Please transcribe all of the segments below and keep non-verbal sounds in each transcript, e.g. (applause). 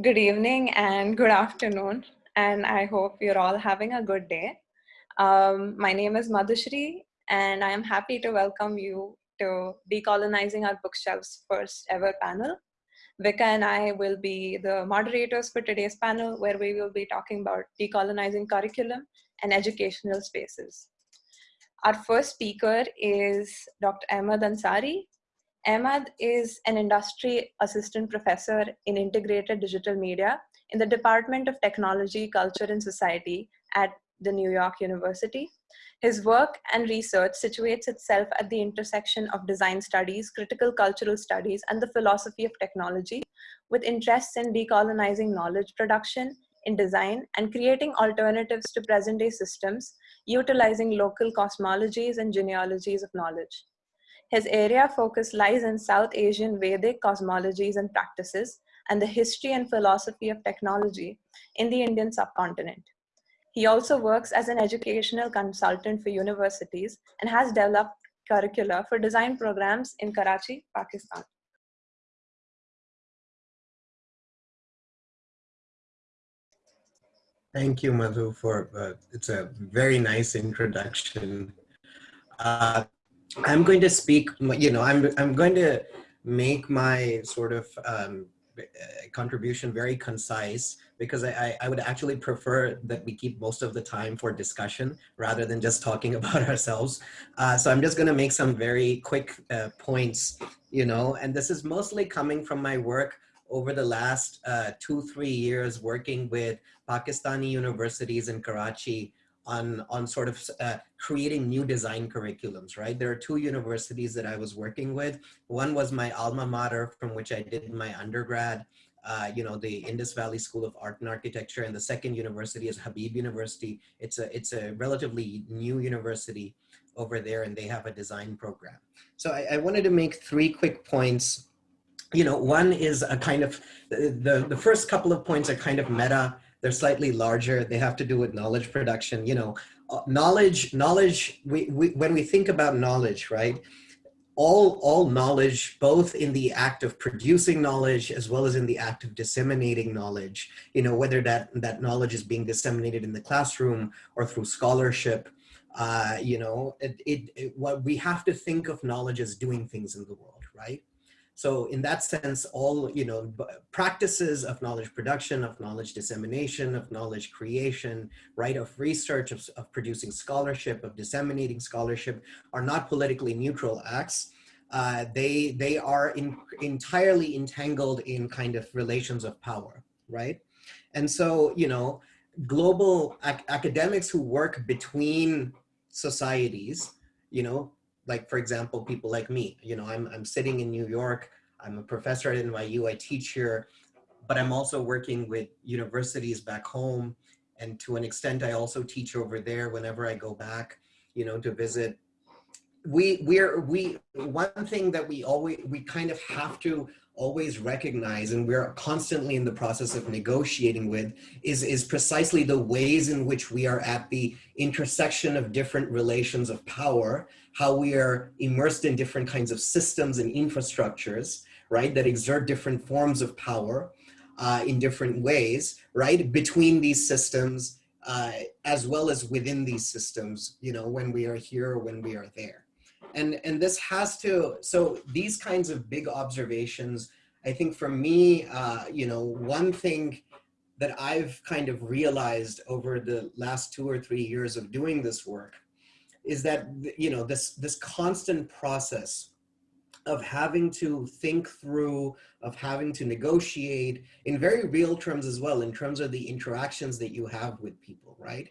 Good evening and good afternoon, and I hope you're all having a good day. Um, my name is Madhushri, and I am happy to welcome you to Decolonizing Our Bookshelves first ever panel. Vika and I will be the moderators for today's panel, where we will be talking about decolonizing curriculum and educational spaces. Our first speaker is Dr. Ahmed Ansari. Ahmed is an industry assistant professor in integrated digital media in the Department of Technology, Culture and Society at the New York University. His work and research situates itself at the intersection of design studies, critical cultural studies, and the philosophy of technology, with interests in decolonizing knowledge production, in design, and creating alternatives to present-day systems, utilizing local cosmologies and genealogies of knowledge. His area of focus lies in South Asian Vedic cosmologies and practices and the history and philosophy of technology in the Indian subcontinent. He also works as an educational consultant for universities and has developed curricula for design programs in Karachi, Pakistan. Thank you, Madhu, for uh, it's a very nice introduction. Uh, I'm going to speak, you know, I'm, I'm going to make my sort of um, contribution very concise because I, I would actually prefer that we keep most of the time for discussion rather than just talking (laughs) about ourselves. Uh, so I'm just going to make some very quick uh, points, you know, and this is mostly coming from my work over the last uh, two, three years working with Pakistani universities in Karachi on, on sort of uh, creating new design curriculums, right? There are two universities that I was working with. One was my alma mater from which I did my undergrad, uh, you know, the Indus Valley School of Art and Architecture. And the second university is Habib University. It's a, it's a relatively new university over there and they have a design program. So I, I wanted to make three quick points you know, one is a kind of, the, the first couple of points are kind of meta they're slightly larger. They have to do with knowledge production. You know, uh, knowledge, knowledge, we, we, when we think about knowledge, right? All, all knowledge, both in the act of producing knowledge as well as in the act of disseminating knowledge, you know, whether that, that knowledge is being disseminated in the classroom or through scholarship, uh, you know, it, it, it, what we have to think of knowledge as doing things in the world, right? So in that sense, all, you know, practices of knowledge production, of knowledge dissemination, of knowledge creation, right, of research, of, of producing scholarship, of disseminating scholarship are not politically neutral acts. Uh, they, they are in, entirely entangled in kind of relations of power, right? And so, you know, global ac academics who work between societies, you know, like for example, people like me, you know, I'm, I'm sitting in New York, I'm a professor at NYU, I teach here, but I'm also working with universities back home. And to an extent, I also teach over there whenever I go back, you know, to visit. We, we're, we, one thing that we always, we kind of have to always recognize and we're constantly in the process of negotiating with is, is precisely the ways in which we are at the intersection of different relations of power, how we are immersed in different kinds of systems and infrastructures, right, that exert different forms of power uh, in different ways, right, between these systems uh, as well as within these systems, you know, when we are here or when we are there. And, and this has to, so these kinds of big observations, I think for me, uh, you know, one thing that I've kind of realized over the last two or three years of doing this work is that, you know, this, this constant process of having to think through, of having to negotiate in very real terms as well, in terms of the interactions that you have with people, right?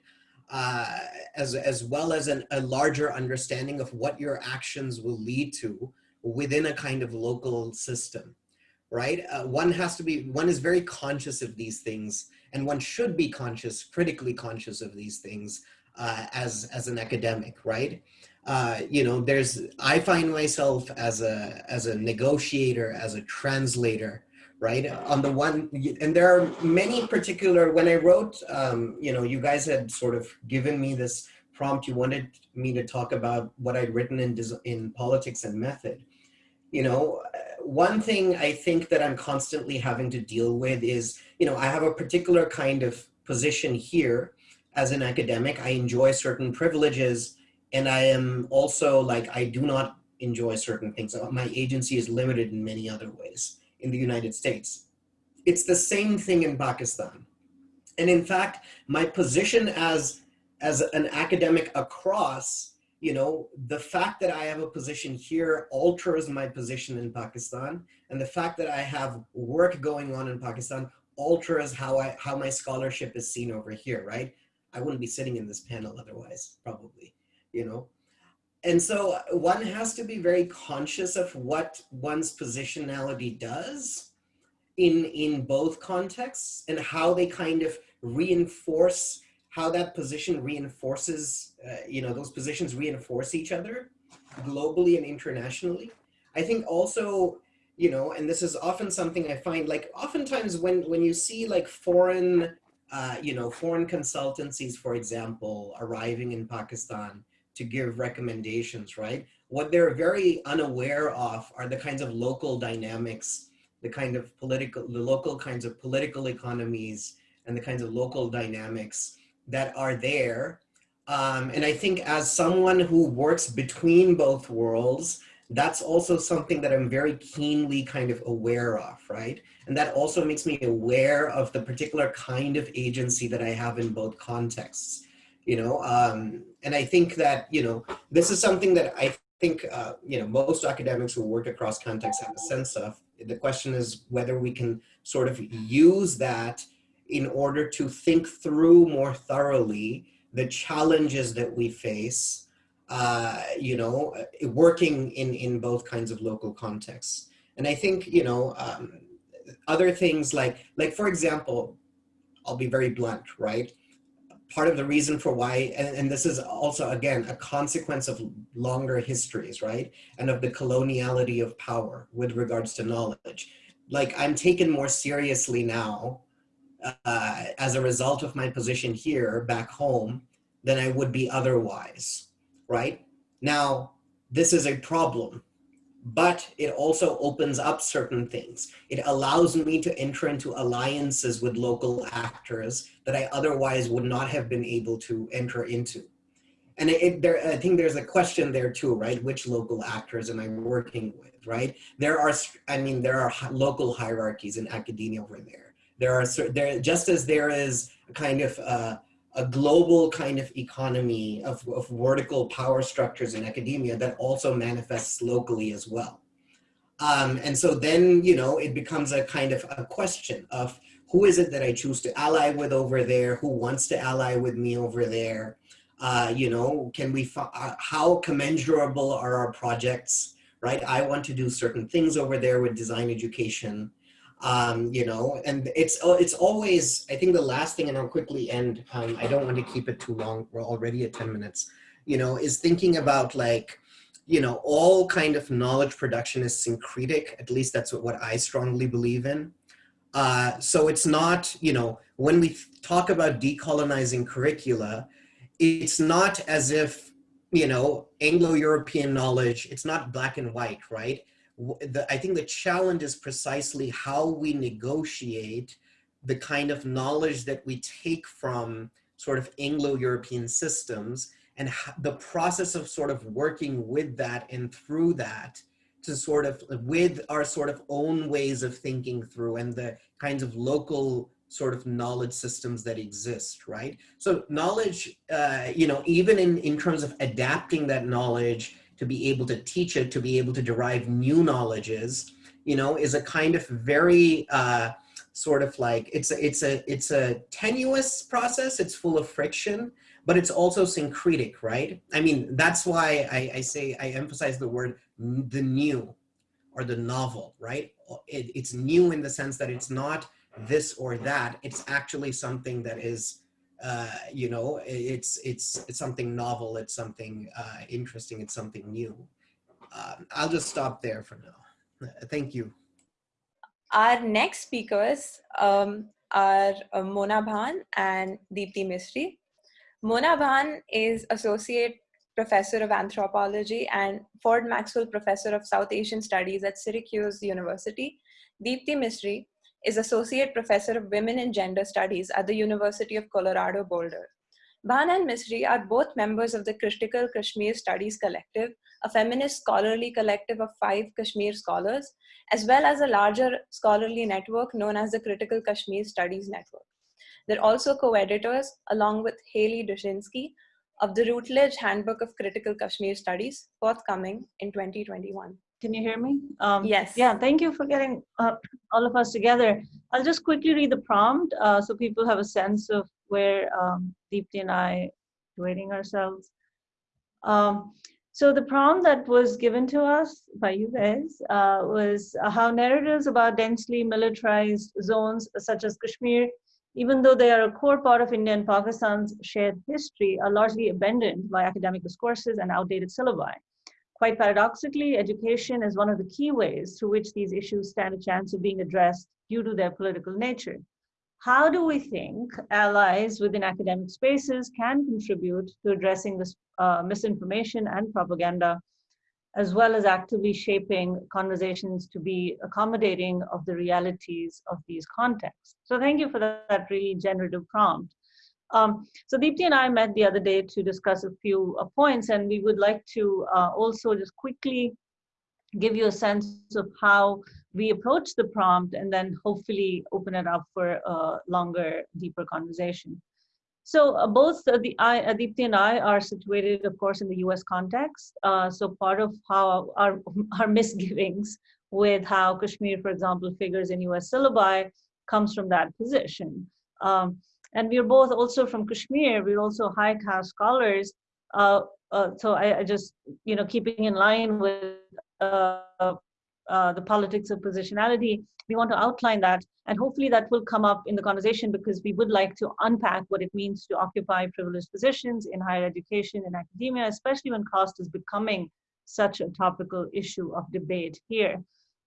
uh, as, as well as an, a larger understanding of what your actions will lead to within a kind of local system, right? Uh, one has to be, one is very conscious of these things and one should be conscious, critically conscious of these things uh, as, as an academic, right? Uh, you know, there's, I find myself as a, as a negotiator, as a translator, right? On the one, and there are many particular, when I wrote, um, you know, you guys had sort of given me this prompt, you wanted me to talk about what I'd written in, in politics and method. You know, one thing I think that I'm constantly having to deal with is, you know, I have a particular kind of position here as an academic. I enjoy certain privileges and I am also like, I do not enjoy certain things. Uh, my agency is limited in many other ways in the United States. It's the same thing in Pakistan. And in fact, my position as, as an academic across, you know, the fact that I have a position here alters my position in Pakistan. And the fact that I have work going on in Pakistan alters how I how my scholarship is seen over here, right? I wouldn't be sitting in this panel otherwise, probably, you know. And so one has to be very conscious of what one's positionality does in in both contexts and how they kind of reinforce how that position reinforces, uh, you know, those positions reinforce each other globally and internationally. I think also, you know, and this is often something I find like oftentimes when, when you see like foreign, uh, you know, foreign consultancies, for example, arriving in Pakistan to give recommendations, right? What they're very unaware of are the kinds of local dynamics, the kind of political, the local kinds of political economies and the kinds of local dynamics that are there. Um, and I think as someone who works between both worlds, that's also something that I'm very keenly kind of aware of, right? And that also makes me aware of the particular kind of agency that I have in both contexts, you know? Um, and I think that, you know, this is something that I think, uh, you know, most academics who work across contexts have a sense of. The question is whether we can sort of use that in order to think through more thoroughly the challenges that we face, uh, you know, working in, in both kinds of local contexts. And I think, you know, um, other things like, like for example, I'll be very blunt, right? Part of the reason for why, and, and this is also, again, a consequence of longer histories, right? And of the coloniality of power with regards to knowledge. Like I'm taken more seriously now uh, as a result of my position here back home than I would be otherwise, right? Now, this is a problem, but it also opens up certain things. It allows me to enter into alliances with local actors that I otherwise would not have been able to enter into. And it, there, I think there's a question there too, right? Which local actors am I working with, right? There are, I mean, there are local hierarchies in academia over there there are there just as there is a kind of uh, a global kind of economy of, of vertical power structures in academia that also manifests locally as well. Um, and so then, you know, it becomes a kind of a question of who is it that I choose to ally with over there? Who wants to ally with me over there? Uh, you know, can we, uh, how commensurable are our projects, right? I want to do certain things over there with design education um, you know, and it's uh, it's always, I think the last thing, and I'll quickly end, um, I don't want to keep it too long, we're already at 10 minutes, you know, is thinking about like, you know, all kind of knowledge production is syncretic, at least that's what, what I strongly believe in. Uh, so it's not, you know, when we talk about decolonizing curricula, it's not as if, you know, Anglo-European knowledge, it's not black and white, right? The, I think the challenge is precisely how we negotiate the kind of knowledge that we take from sort of Anglo-European systems and the process of sort of working with that and through that to sort of with our sort of own ways of thinking through and the kinds of local sort of knowledge systems that exist, right? So knowledge, uh, you know, even in, in terms of adapting that knowledge to be able to teach it, to be able to derive new knowledges, you know, is a kind of very uh, sort of like, it's a, it's, a, it's a tenuous process, it's full of friction, but it's also syncretic, right? I mean, that's why I, I say, I emphasize the word the new or the novel, right? It, it's new in the sense that it's not this or that, it's actually something that is uh, you know, it's, it's, it's something novel, it's something uh, interesting, it's something new. Um, I'll just stop there for now. Thank you. Our next speakers um, are uh, Mona Bhan and Deepti Misri. Mona Bhan is Associate Professor of Anthropology and Ford Maxwell Professor of South Asian Studies at Syracuse University. Deepti Misri is Associate Professor of Women and Gender Studies at the University of Colorado Boulder. Bhan and Misri are both members of the Critical Kashmir Studies Collective, a feminist scholarly collective of five Kashmir scholars, as well as a larger scholarly network known as the Critical Kashmir Studies Network. They're also co-editors, along with Haley Duschinski, of the Routledge Handbook of Critical Kashmir Studies, forthcoming in 2021. Can you hear me? Um, yes. Yeah, thank you for getting uh, all of us together. I'll just quickly read the prompt uh, so people have a sense of where um, Deepti and I rating ourselves. Um, so the prompt that was given to us by you guys uh, was how narratives about densely militarized zones such as Kashmir, even though they are a core part of India and Pakistan's shared history, are largely abandoned by academic discourses and outdated syllabi. Quite paradoxically, education is one of the key ways through which these issues stand a chance of being addressed due to their political nature how do we think allies within academic spaces can contribute to addressing this uh, misinformation and propaganda, as well as actively shaping conversations to be accommodating of the realities of these contexts? So thank you for that, that really generative prompt. Um, so Deepti and I met the other day to discuss a few uh, points, and we would like to uh, also just quickly give you a sense of how we approach the prompt and then hopefully open it up for a longer, deeper conversation. So uh, both uh, the I, Adipti and I are situated, of course, in the U.S. context. Uh, so part of how our (laughs) our misgivings with how Kashmir, for example, figures in U.S. syllabi comes from that position. Um, and we're both also from Kashmir. We're also high caste scholars. Uh, uh, so I, I, just, you know, keeping in line with uh, uh, the politics of positionality, we want to outline that. And hopefully that will come up in the conversation because we would like to unpack what it means to occupy privileged positions in higher education and academia, especially when caste is becoming such a topical issue of debate here.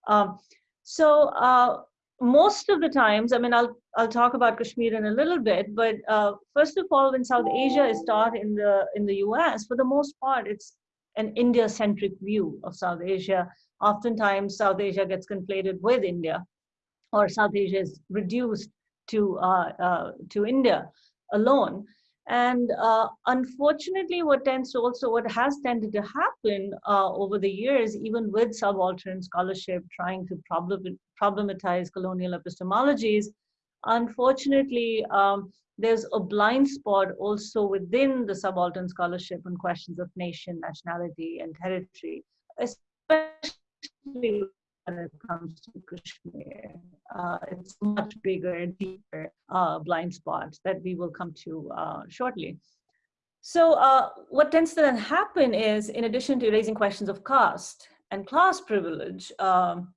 Um, so uh, most of the times, I mean, I'll, I'll talk about Kashmir in a little bit, but uh, first of all, when South Asia is taught in the, in the US, for the most part, it's an India-centric view of South Asia oftentimes South Asia gets conflated with India, or South Asia is reduced to uh, uh, to India alone. And uh, unfortunately, what tends to also what has tended to happen uh, over the years, even with subaltern scholarship trying to problem, problematize colonial epistemologies, unfortunately, um, there's a blind spot also within the subaltern scholarship on questions of nation, nationality, and territory, especially when it comes to Kashmir. Uh, it's much bigger, and deeper uh, blind spot that we will come to uh, shortly. So uh, what tends to then happen is, in addition to raising questions of caste and class privilege, um,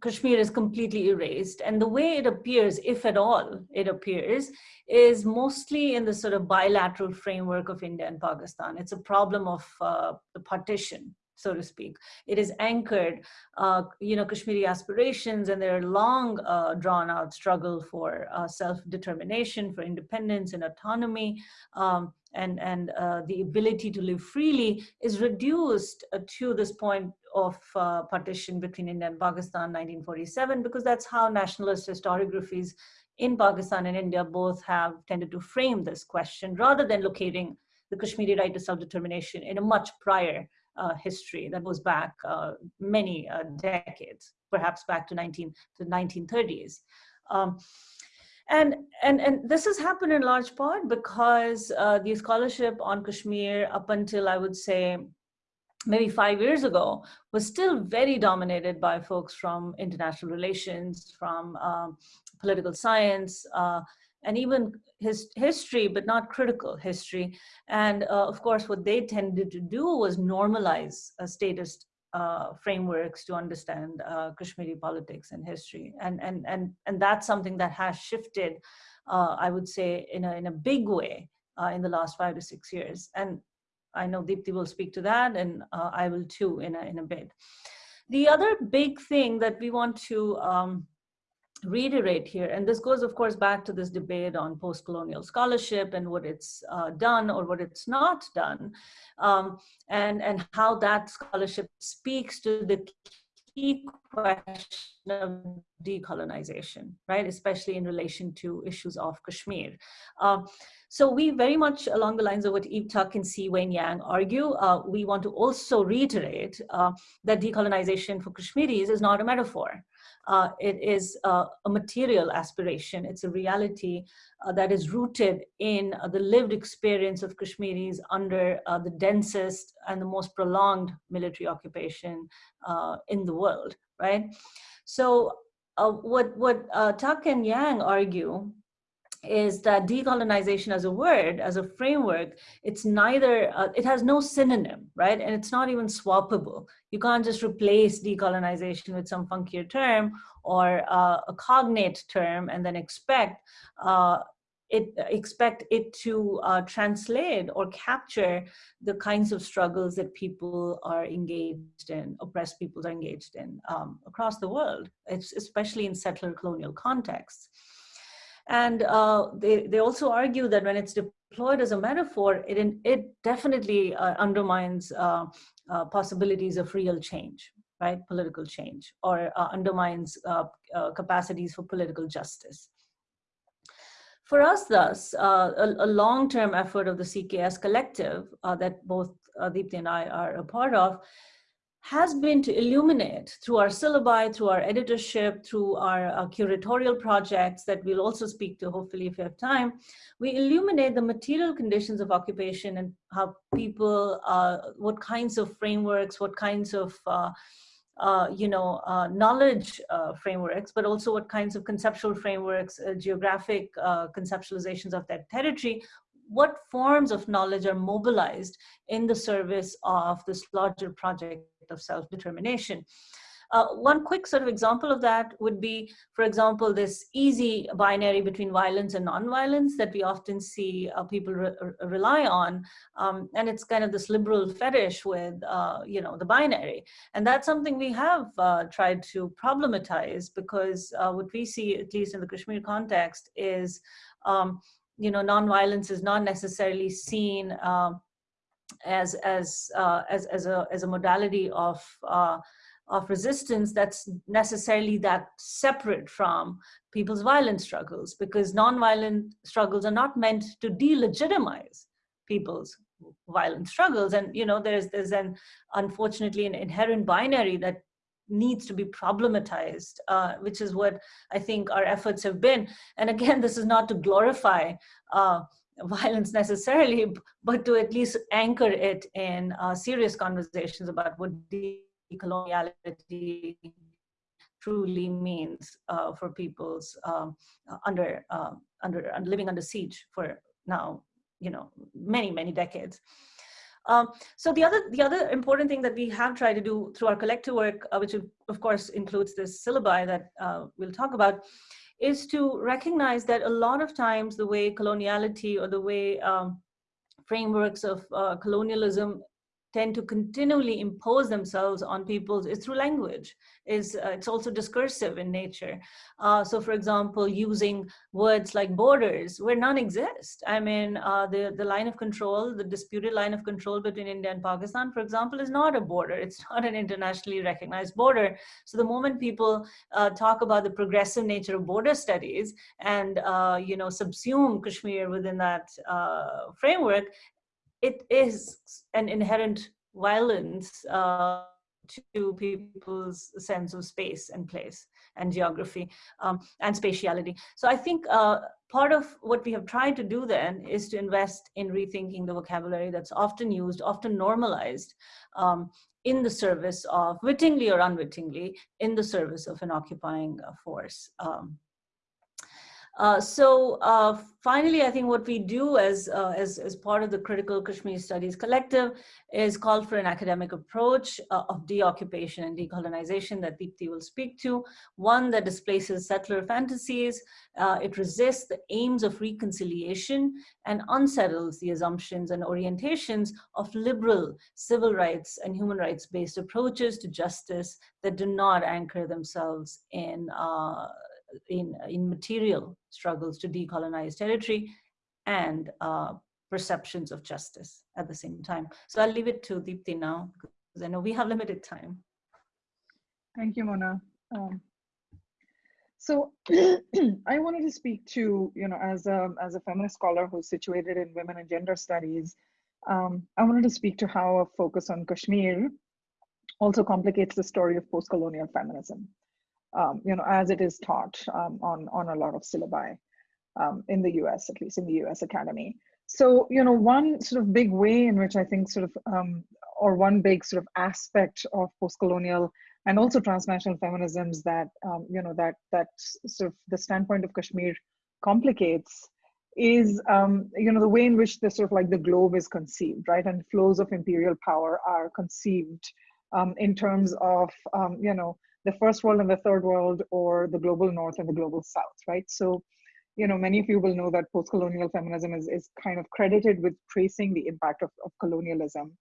Kashmir is completely erased. And the way it appears, if at all it appears, is mostly in the sort of bilateral framework of India and Pakistan. It's a problem of uh, the partition so to speak. It is anchored, uh, you know, Kashmiri aspirations and their long uh, drawn out struggle for uh, self-determination, for independence and autonomy, um, and, and uh, the ability to live freely is reduced uh, to this point of uh, partition between India and Pakistan 1947, because that's how nationalist historiographies in Pakistan and India both have tended to frame this question rather than locating the Kashmiri right to self-determination in a much prior uh, history that goes back uh, many uh, decades, perhaps back to 19 to 1930s. Um, and, and, and this has happened in large part because uh, the scholarship on Kashmir up until I would say maybe five years ago was still very dominated by folks from international relations, from um, political science, uh, and even his history, but not critical history. And uh, of course, what they tended to do was normalize a statist uh, frameworks to understand uh, Kashmiri politics and history. And, and, and, and that's something that has shifted, uh, I would say, in a, in a big way uh, in the last five to six years. And I know Deepti will speak to that, and uh, I will too in a, in a bit. The other big thing that we want to um, reiterate here, and this goes, of course, back to this debate on post-colonial scholarship and what it's uh, done or what it's not done, um, and, and how that scholarship speaks to the key question of decolonization, right? Especially in relation to issues of Kashmir. Uh, so we very much along the lines of what Eve Tuck and Si Wayne Yang argue, uh, we want to also reiterate uh, that decolonization for Kashmiris is not a metaphor. Uh, it is uh, a material aspiration. It's a reality uh, that is rooted in uh, the lived experience of Kashmiris under uh, the densest and the most prolonged military occupation uh, in the world, right? So what, what Tuck and Yang argue is that decolonization as a word, as a framework, it's neither, uh, it has no synonym, right? And it's not even swappable. You can't just replace decolonization with some funkier term or uh, a cognate term and then expect uh, it expect it to uh, translate or capture the kinds of struggles that people are engaged in, oppressed people are engaged in um, across the world, it's especially in settler colonial contexts. And uh, they, they also argue that when it's deployed as a metaphor, it, it definitely uh, undermines uh, uh, possibilities of real change, right? Political change, or uh, undermines uh, capacities for political justice. For us, thus, a, a long-term effort of the CKS collective that both Deepti and I are a part of has been to illuminate through our syllabi, through our editorship, through our, our, curatorial projects that we'll also speak to hopefully if we have time, we illuminate the material conditions of occupation and how people, uh, what kinds of frameworks, what kinds of uh, uh, you know, uh, knowledge uh, frameworks, but also what kinds of conceptual frameworks, uh, geographic conceptualizations of that territory what forms of knowledge are mobilized in the service of this larger project of self-determination. Uh, one quick sort of example of that would be, for example, this easy binary between violence and nonviolence that we often see uh, people re rely on. Um, and it's kind of this liberal fetish with, uh, you know, the binary. And that's something we have uh, tried to problematize because uh, what we see, at least in the Kashmir context, is um, you know, nonviolence is not necessarily seen um, as as uh, as as a as a modality of uh, of resistance that's necessarily that separate from people's violent struggles because nonviolent struggles are not meant to delegitimize people's violent struggles. And you know there's there's an unfortunately an inherent binary that needs to be problematized, uh, which is what I think our efforts have been. And again, (laughs) this is not to glorify uh, violence necessarily, but to at least anchor it in uh, serious conversations about what decoloniality truly means uh, for people's um, under, uh, under, living under siege for now, you know, many, many decades. Um, so the other, the other important thing that we have tried to do through our collective work, uh, which of course includes this syllabi that uh, we'll talk about, is to recognize that a lot of times the way coloniality or the way um, frameworks of uh, colonialism tend to continually impose themselves on people is through language. Is uh, It's also discursive in nature. Uh, so for example, using words like borders where none exist. I mean, uh, the, the line of control, the disputed line of control between India and Pakistan, for example, is not a border. It's (laughs) not an internationally recognized border. So the moment people uh, talk about the progressive nature of border studies and, uh, you know, subsume Kashmir within that uh, framework, it is an inherent violence uh, to people's sense of space and place and geography um, and spatiality. So I think uh, part of what we have tried to do then is to invest in rethinking the vocabulary that's often used, often normalized um, in the service of, wittingly or unwittingly, in the service of an occupying force. Um, uh, so uh, finally, I think what we do as, uh, as, as part of the Critical Kashmir Studies Collective is call for an academic approach uh, of deoccupation and decolonization that Deepti will speak to. One that displaces settler fantasies, uh, it resists the aims of reconciliation and unsettles the assumptions and orientations of liberal civil rights and human rights based approaches to justice that do not anchor themselves in in, in material struggles to decolonize territory and uh, perceptions of justice at the same time. So I'll leave it to Deepti now, because I know we have limited time. Thank you, Mona. Um, so (clears throat) I wanted to speak to, you know, as a, as a feminist scholar who's situated in women and gender studies, um, I wanted to speak to how a focus on Kashmir also complicates the story of post-colonial feminism, um, you know, as it is taught um, on, on a lot of syllabi um, in the US, at least in the US Academy. So, you know, one sort of big way in which I think sort of, um, or one big sort of aspect of post-colonial and also transnational feminisms that, um, you know, that, that sort of the standpoint of Kashmir complicates is um, you know the way in which the sort of like the globe is conceived right and flows of imperial power are conceived in terms of you know the first world and the third world or the global north and the global south right so you know many of you will know that post-colonial feminism is, is kind of credited with tracing the impact of, of colonialism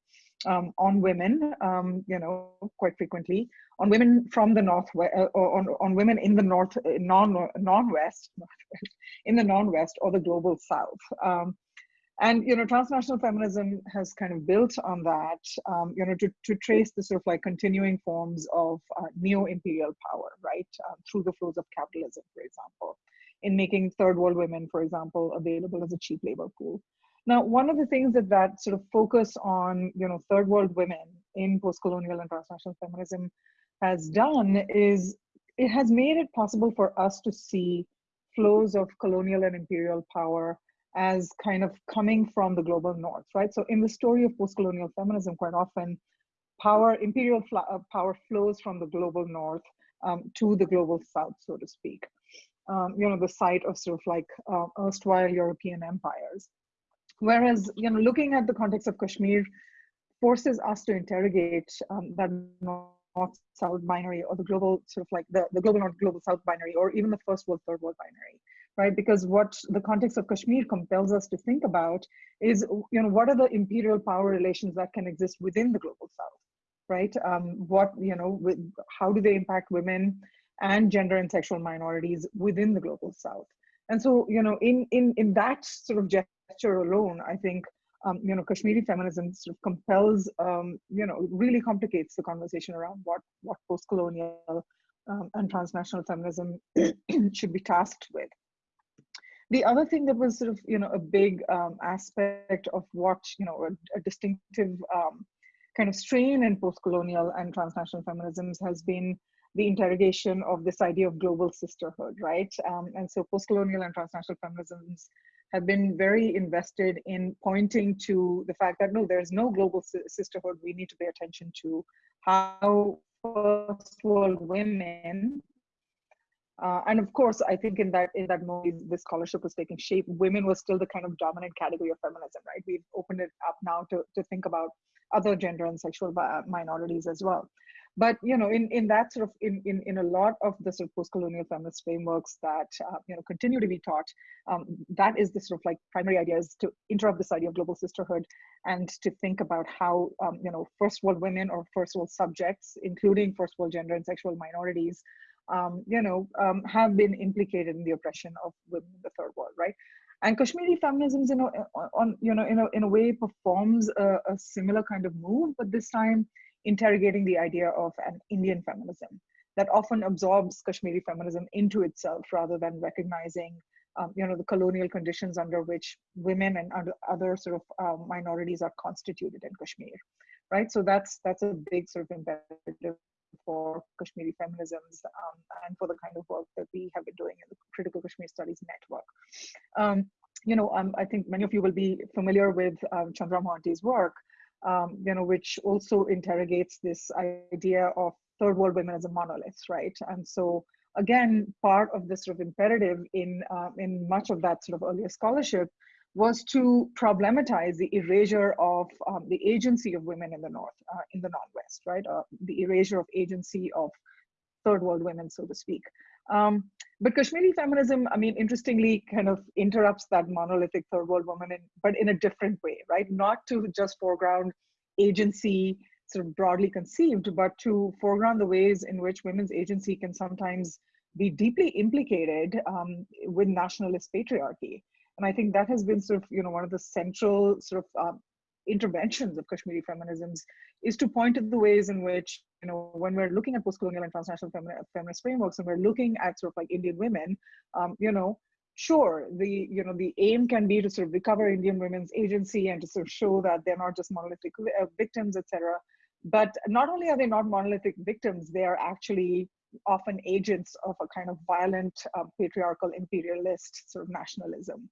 um, on women, um, you know, quite frequently, on women from the north, uh, on, on women in the north, uh, non, non-west, (laughs) in the non-west or the global south. Um, and, you know, transnational feminism has kind of built on that, um, you know, to, to trace the sort of like continuing forms of uh, neo-imperial power, right, uh, through the flows of capitalism, for example, in making third world women, for example, available as a cheap labor pool. Now, one of the things that that sort of focus on, you know, third world women in post-colonial and transnational feminism has done is it has made it possible for us to see flows of colonial and imperial power as kind of coming from the global north, right? So in the story of post-colonial feminism, quite often power, imperial uh, power flows from the global north um, to the global south, so to speak. Um, you know, the site of sort of like uh, erstwhile European empires. Whereas, you know, looking at the context of Kashmir forces us to interrogate um, that north-south binary or the global sort of like the, the global north global south binary or even the first world third world binary right? Because what the context of kashmir compels us to think about is you know what are the imperial power relations that can exist within the global south right? Um, what you know with, how do they impact women and gender and sexual minorities within the global south? And so you know in in in that sort of gesture alone, I think um, you know Kashmiri feminism sort of compels um, you know really complicates the conversation around what what post-colonial um, and transnational feminism (clears throat) should be tasked with. The other thing that was sort of you know a big um, aspect of what you know a, a distinctive um, kind of strain in post-colonial and transnational feminisms has been the interrogation of this idea of global sisterhood, right? Um, and so post-colonial and transnational feminisms have been very invested in pointing to the fact that no, there's no global sisterhood. We need to pay attention to how first world women uh, and of course, I think in that in that moment, this scholarship was taking shape. Women was still the kind of dominant category of feminism, right? We've opened it up now to to think about other gender and sexual minorities as well but you know in in that sort of in in, in a lot of the sort of post-colonial feminist frameworks that uh, you know continue to be taught um, that is the sort of like primary idea is to interrupt this idea of global sisterhood and to think about how um, you know first world women or first world subjects including first world gender and sexual minorities um, you know um, have been implicated in the oppression of women in the third world right and Kashmiri feminism, you know, on you know, in a in a way, performs a, a similar kind of move, but this time interrogating the idea of an Indian feminism that often absorbs Kashmiri feminism into itself rather than recognizing um, you know, the colonial conditions under which women and other sort of uh, minorities are constituted in Kashmir, right? So that's that's a big sort of imperative for Kashmiri feminisms um, and for the kind of work that we have been doing in the Critical Kashmir Studies Network. Um, you know, um, I think many of you will be familiar with um, Chandra Mohanty's work, um, you know, which also interrogates this idea of third world women as a monolith, right? And so again, part of this sort of imperative in uh, in much of that sort of earlier scholarship was to problematize the erasure of um, the agency of women in the north, uh, in the non-west, right? Uh, the erasure of agency of third world women, so to speak. Um, but Kashmiri feminism, I mean, interestingly, kind of interrupts that monolithic third world woman, in, but in a different way, right? Not to just foreground agency sort of broadly conceived, but to foreground the ways in which women's agency can sometimes be deeply implicated um, with nationalist patriarchy. And I think that has been sort of, you know, one of the central sort of um, interventions of Kashmiri feminisms is to point to the ways in which, you know, when we're looking at post-colonial and transnational feminist frameworks and we're looking at sort of like Indian women, um, you know, sure, the, you know, the aim can be to sort of recover Indian women's agency and to sort of show that they're not just monolithic uh, victims, etc. But not only are they not monolithic victims, they are actually often agents of a kind of violent uh, patriarchal imperialist sort of nationalism.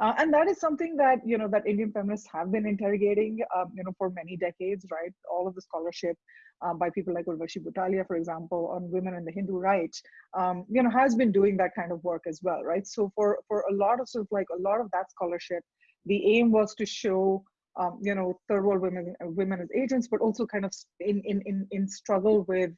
Uh, and that is something that you know that Indian feminists have been interrogating, um, you know, for many decades, right? All of the scholarship uh, by people like Urvashi Butalia, for example, on women and the Hindu right, um, you know, has been doing that kind of work as well, right? So for for a lot of sort of like a lot of that scholarship, the aim was to show, um, you know, third world women women as agents, but also kind of in in in, in struggle with.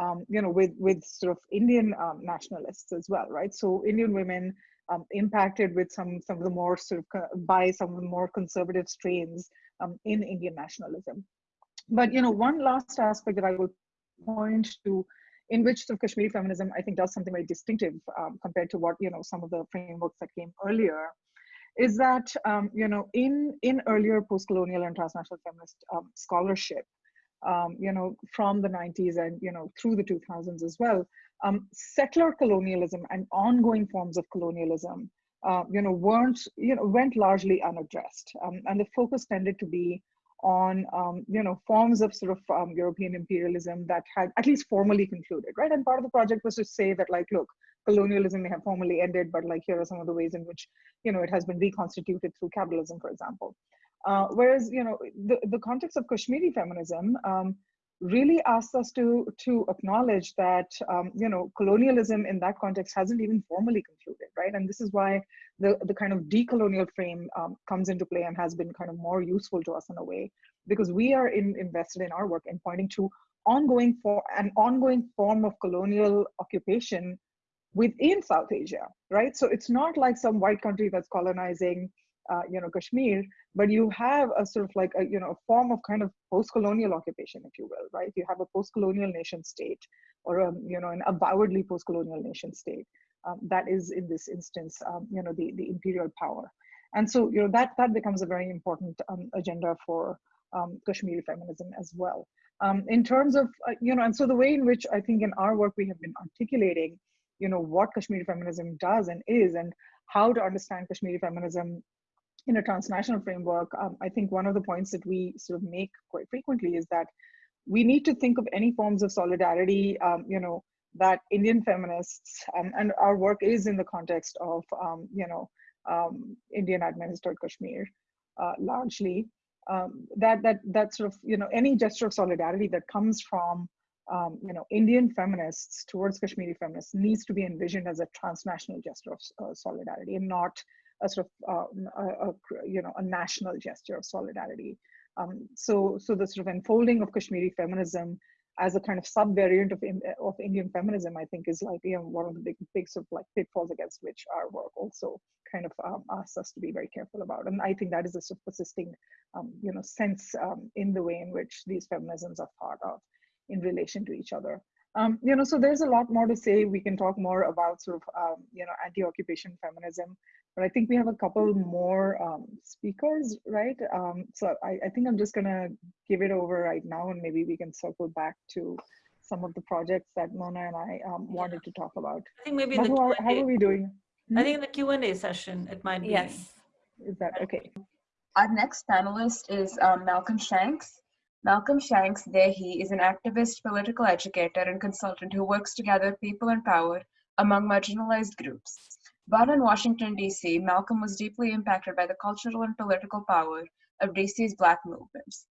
Um, you know, with with sort of Indian um, nationalists as well, right? So Indian women um, impacted with some some of the more sort of by some of the more conservative strains um, in Indian nationalism. But you know, one last aspect that I will point to, in which the Kashmiri feminism I think does something very distinctive um, compared to what you know some of the frameworks that came earlier, is that um, you know in in earlier post-colonial and transnational feminist um, scholarship, um, you know from the 90s and you know through the 2000s as well, um, settler colonialism and ongoing forms of colonialism, uh, you know, weren't, you know, went largely unaddressed. Um, and the focus tended to be on, um, you know, forms of sort of um, European imperialism that had at least formally concluded, right? And part of the project was to say that like, look, colonialism may have formally ended, but like here are some of the ways in which, you know, it has been reconstituted through capitalism, for example. Uh, whereas, you know, the, the context of Kashmiri feminism, um, really asks us to to acknowledge that um, you know colonialism in that context hasn't even formally concluded right? And this is why the the kind of decolonial frame um, comes into play and has been kind of more useful to us in a way because we are in, invested in our work in pointing to ongoing for an ongoing form of colonial occupation within south asia right? So it's not like some white country that's colonizing uh, you know Kashmir, but you have a sort of like a you know a form of kind of post-colonial occupation, if you will, right? You have a post-colonial nation state, or a you know an avowedly post-colonial nation state um, that is in this instance um, you know the the imperial power, and so you know that that becomes a very important um, agenda for um, Kashmiri feminism as well. Um, in terms of uh, you know, and so the way in which I think in our work we have been articulating, you know, what Kashmiri feminism does and is, and how to understand Kashmiri feminism in a transnational framework, um, I think one of the points that we sort of make quite frequently is that we need to think of any forms of solidarity, um, you know, that Indian feminists, um, and our work is in the context of, um, you know, um, Indian administered Kashmir, uh, largely, um, that, that, that sort of, you know, any gesture of solidarity that comes from, you know, Indian feminists towards Kashmiri feminists needs to be envisioned as a transnational gesture of uh, solidarity and not a sort of um, a, a, you know a national gesture of solidarity. Um, so so the sort of unfolding of Kashmiri feminism as a kind of subvariant of of Indian feminism, I think, is like you know one of the big big sort of like pitfalls against which our work also kind of um, asks us to be very careful about. And I think that is a sort of persisting um, you know sense um, in the way in which these feminisms are thought of in relation to each other. Um, you know, so there's a lot more to say. We can talk more about sort of, um, you know, anti-occupation feminism but I think we have a couple more um, speakers, right? Um, so I, I, think I'm just gonna give it over right now and maybe we can circle back to some of the projects that Mona and I um, wanted to talk about. I think maybe how, are, how are we doing? Hmm? I think in the Q&A session, it might be. Yes. Is that okay? Our next panelist is um, Malcolm Shanks. Malcolm Shanks Dehi is an activist, political educator, and consultant who works to gather people and power among marginalized groups. Born in Washington, D.C., Malcolm was deeply impacted by the cultural and political power of D.C.'s Black movements.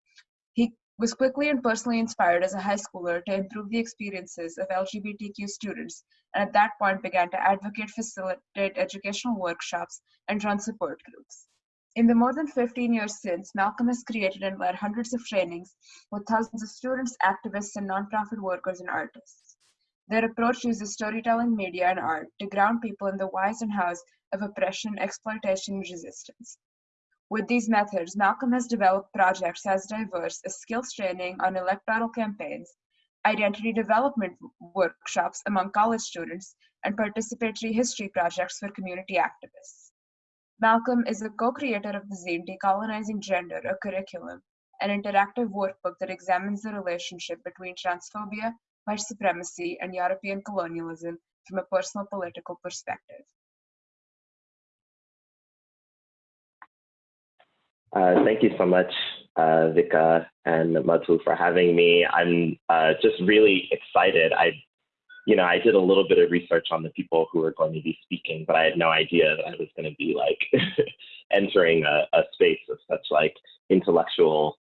He was quickly and personally inspired as a high schooler to improve the experiences of LGBTQ students, and at that point began to advocate, facilitate educational workshops, and run support groups. In the more than 15 years since, Malcolm has created and led hundreds of trainings with thousands of students, activists, and nonprofit workers and artists. Their approach uses storytelling, media, and art to ground people in the whys and hows of oppression, exploitation, and resistance. With these methods, Malcolm has developed projects as diverse as skills training on electoral campaigns, identity development workshops among college students, and participatory history projects for community activists. Malcolm is a co-creator of the zine Decolonizing Gender, a curriculum, an interactive workbook that examines the relationship between transphobia, white supremacy, and European colonialism from a personal political perspective. Uh, thank you so much, uh, Vika and Madhu, for having me. I'm uh, just really excited. I, you know, I did a little bit of research on the people who are going to be speaking, but I had no idea that I was going to be like (laughs) entering a, a space of such like intellectual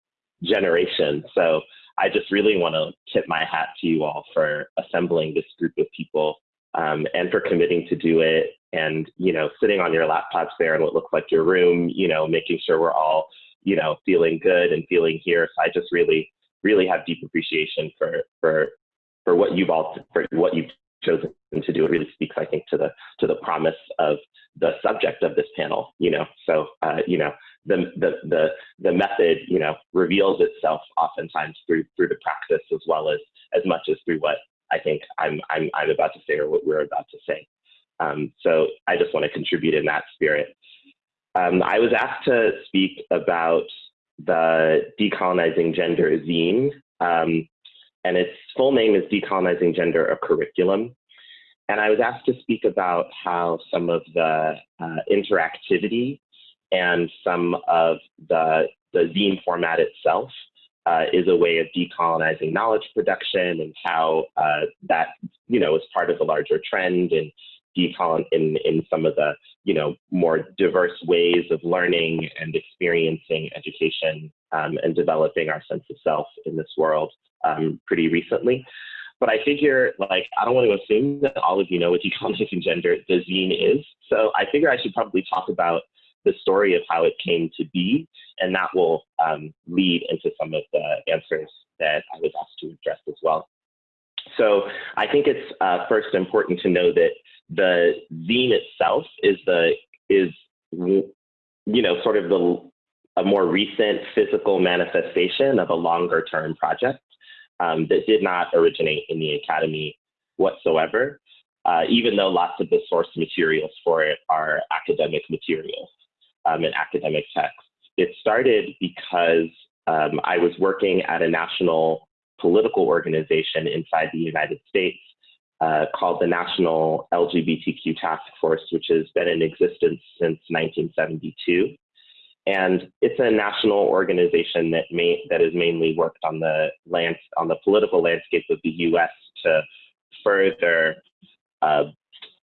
generation. So I just really want to tip my hat to you all for assembling this group of people um, and for committing to do it and you know sitting on your laptops there in what looks like your room you know making sure we're all you know feeling good and feeling here. So i just really really have deep appreciation for for for what you've all for what you've chosen to do. It really speaks i think to the to the promise of the subject of this panel you know? So uh, you know the, the the the method you know reveals itself oftentimes through through the practice as well as as much as through what I think I'm I'm I'm about to say or what we're about to say. Um, so I just want to contribute in that spirit. Um, I was asked to speak about the Decolonizing Gender zine, um, and its full name is Decolonizing Gender, a Curriculum. And I was asked to speak about how some of the uh, interactivity and some of the, the zine format itself uh, is a way of decolonizing knowledge production and how uh, that, you know, is part of the larger trend and decolon in, in some of the, you know, more diverse ways of learning and experiencing education um, and developing our sense of self in this world um, pretty recently. But I figure, like, I don't want to assume that all of you know what decolonizing gender, the zine is. So I figure I should probably talk about the story of how it came to be, and that will um, lead into some of the answers that I was asked to address as well. So I think it's uh, first important to know that the zine itself is the is you know sort of the a more recent physical manifestation of a longer term project um, that did not originate in the academy whatsoever, uh, even though lots of the source materials for it are academic materials um, in academic texts. It started because um, I was working at a national political organization inside the United States uh, called the National LGBTQ Task Force, which has been in existence since 1972. And it's a national organization that may, that has mainly worked on the land, on the political landscape of the U.S. to further uh,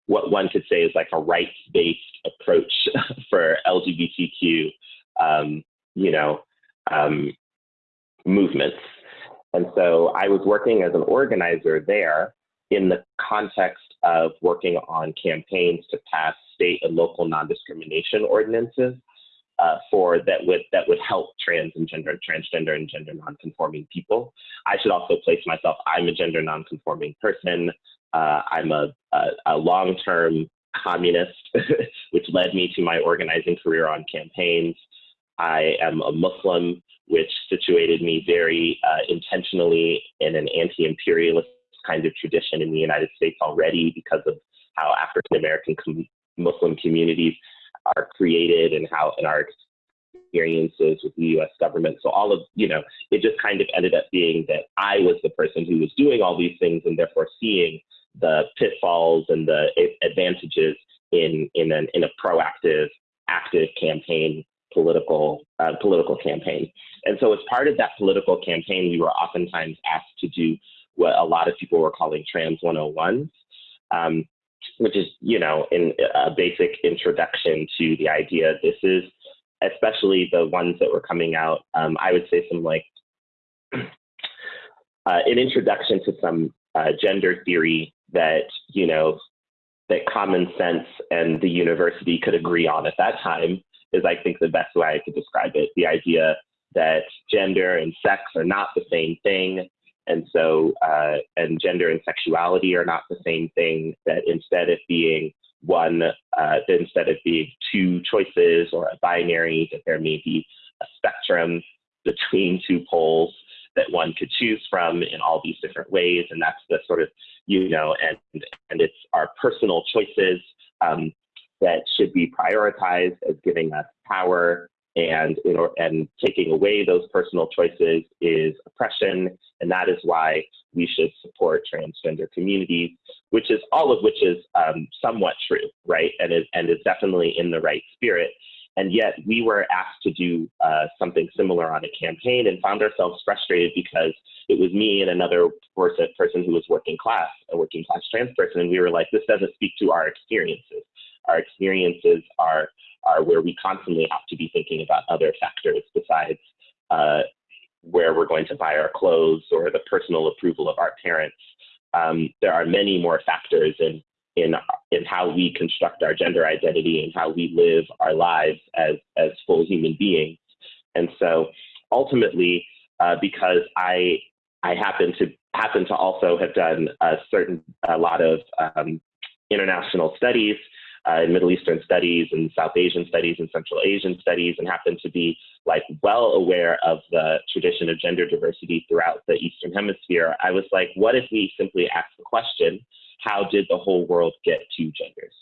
what one could say is like a rights-based approach (laughs) for LGBTQ, um, you know, um, movements. And so I was working as an organizer there in the context of working on campaigns to pass state and local non-discrimination ordinances uh, for that would that would help trans and gender, transgender and gender non-conforming people. I should also place myself. I'm a gender non-conforming person. Uh, I'm a, a, a long-term communist, (laughs) which led me to my organizing career on campaigns. I am a Muslim, which situated me very uh, intentionally in an anti-imperialist kind of tradition in the United States already because of how African American com Muslim communities are created and how in our experiences with the US government. So all of, you know, it just kind of ended up being that I was the person who was doing all these things and therefore seeing the pitfalls and the advantages in in an in a proactive, active campaign political uh, political campaign. And so as part of that political campaign, we were oftentimes asked to do what a lot of people were calling trans 101s, um, which is, you know, in a basic introduction to the idea. This is especially the ones that were coming out. Um, I would say some like (clears throat) uh, an introduction to some uh, gender theory that, you know, that common sense and the university could agree on at that time is, I think, the best way I could describe it. The idea that gender and sex are not the same thing. And so, uh, and gender and sexuality are not the same thing, that instead of being one, uh, instead of being two choices or a binary, that there may be a spectrum between two poles that one could choose from in all these different ways. And that's the sort of, you know, and, and it's our personal choices um, that should be prioritized as giving us power and in or, and taking away those personal choices is oppression and that is why we should support transgender communities which is all of which is um, somewhat true right and is and is definitely in the right spirit and yet we were asked to do uh, something similar on a campaign and found ourselves frustrated because it was me and another person, who was working class, a working class trans person, and we were like, this doesn't speak to our experiences. Our experiences are, are where we constantly have to be thinking about other factors besides uh, where we're going to buy our clothes or the personal approval of our parents. Um, there are many more factors in in in how we construct our gender identity and how we live our lives as as full human beings. And so ultimately, uh, because I I happen to happen to also have done a certain a lot of um, international studies uh, in Middle Eastern studies and South Asian studies and Central Asian studies, and happen to be like well aware of the tradition of gender diversity throughout the Eastern Hemisphere. I was like, what if we simply ask the question? How did the whole world get two genders?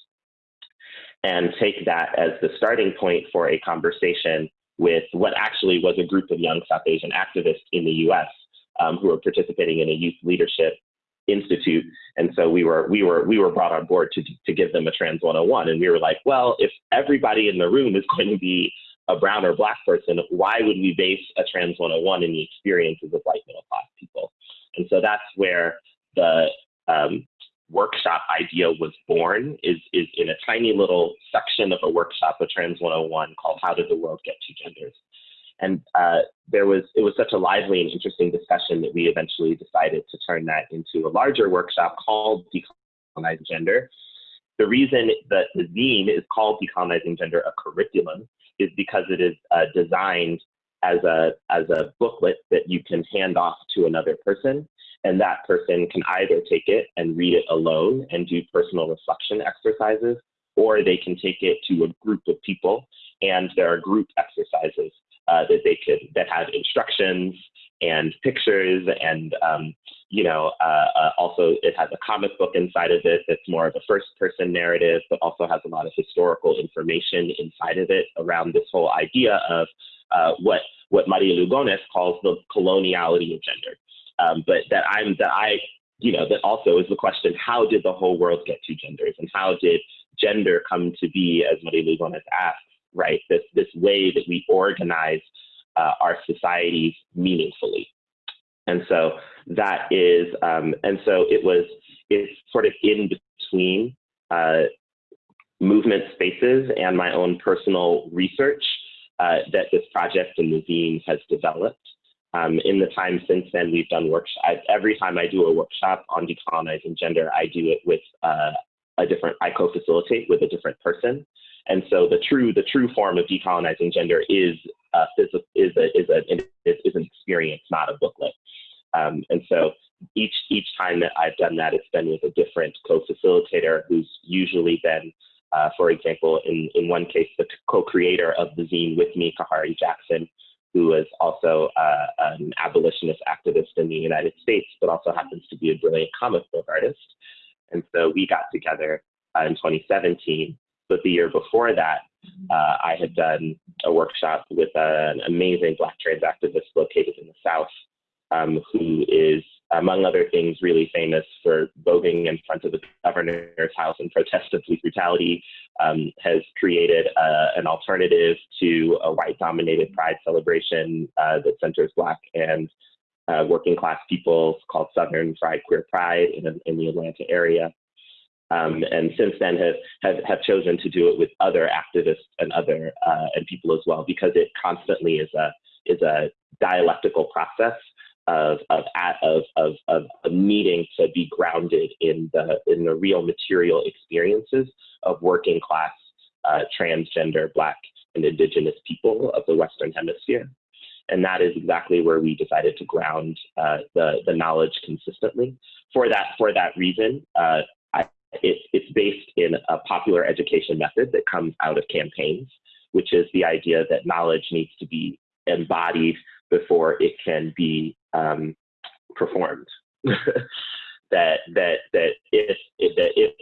And take that as the starting point for a conversation with what actually was a group of young South Asian activists in the US um, who were participating in a youth leadership institute. And so we were we were we were brought on board to to give them a trans 101. And we were like, well, if everybody in the room is (laughs) going to be a brown or black person, why would we base a trans 101 in the experiences of white middle class people? And so that's where the um, workshop idea was born is, is in a tiny little section of a workshop, a Trans 101 called How Did the World Get Two Genders? And uh, there was, it was such a lively and interesting discussion that we eventually decided to turn that into a larger workshop called Decolonizing Gender. The reason that the zine is called Decolonizing Gender, a curriculum, is because it is uh, designed as a, as a booklet that you can hand off to another person and that person can either take it and read it alone and do personal reflection exercises, or they can take it to a group of people and there are group exercises uh, that they could that have instructions and pictures and um, you know uh, uh, also it has a comic book inside of it that's more of a first person narrative but also has a lot of historical information inside of it around this whole idea of uh, what what Maria Lugones calls the coloniality of gender um, but that I'm that I you know that also is the question: How did the whole world get two genders, and how did gender come to be, as Maria Lugones asked, right? This this way that we organize uh, our societies meaningfully, and so that is, um, and so it was it's sort of in between uh, movement spaces and my own personal research uh, that this project and the zine has developed. Um, in the time since then, we've done workshops. Every time I do a workshop on decolonizing gender, I do it with uh, a different, I co-facilitate with a different person. And so the true, the true form of decolonizing gender is a, is a, is, a, is an experience, not a booklet. Um, and so each each time that I've done that, it's been with a different co-facilitator who's usually been, uh, for example, in in one case, the co-creator of the zine with me, Kahari Jackson, who is also uh, an abolitionist activist in the United States, but also happens to be a brilliant comic book artist. And so we got together uh, in 2017. But the year before that, uh, I had done a workshop with an amazing Black trans activist located in the South, um, who is, among other things, really famous for voguing in front of the governor's house in protest of police brutality, um, has created uh, an alternative to a white dominated pride celebration uh, that centers Black and uh, working class people called Southern Fried Queer Pride in, in the Atlanta area. Um, and since then have, have, have chosen to do it with other activists and other uh, and people as well because it constantly is a is a dialectical process of of, of of of needing to be grounded in the in the real material experiences of working class uh, transgender Black and Indigenous people of the Western Hemisphere. And that is exactly where we decided to ground uh, the, the knowledge consistently. For that, for that reason, uh, it, it's based in a popular education method that comes out of campaigns, which is the idea that knowledge needs to be embodied before it can be um, performed. (laughs) that that that if, if that if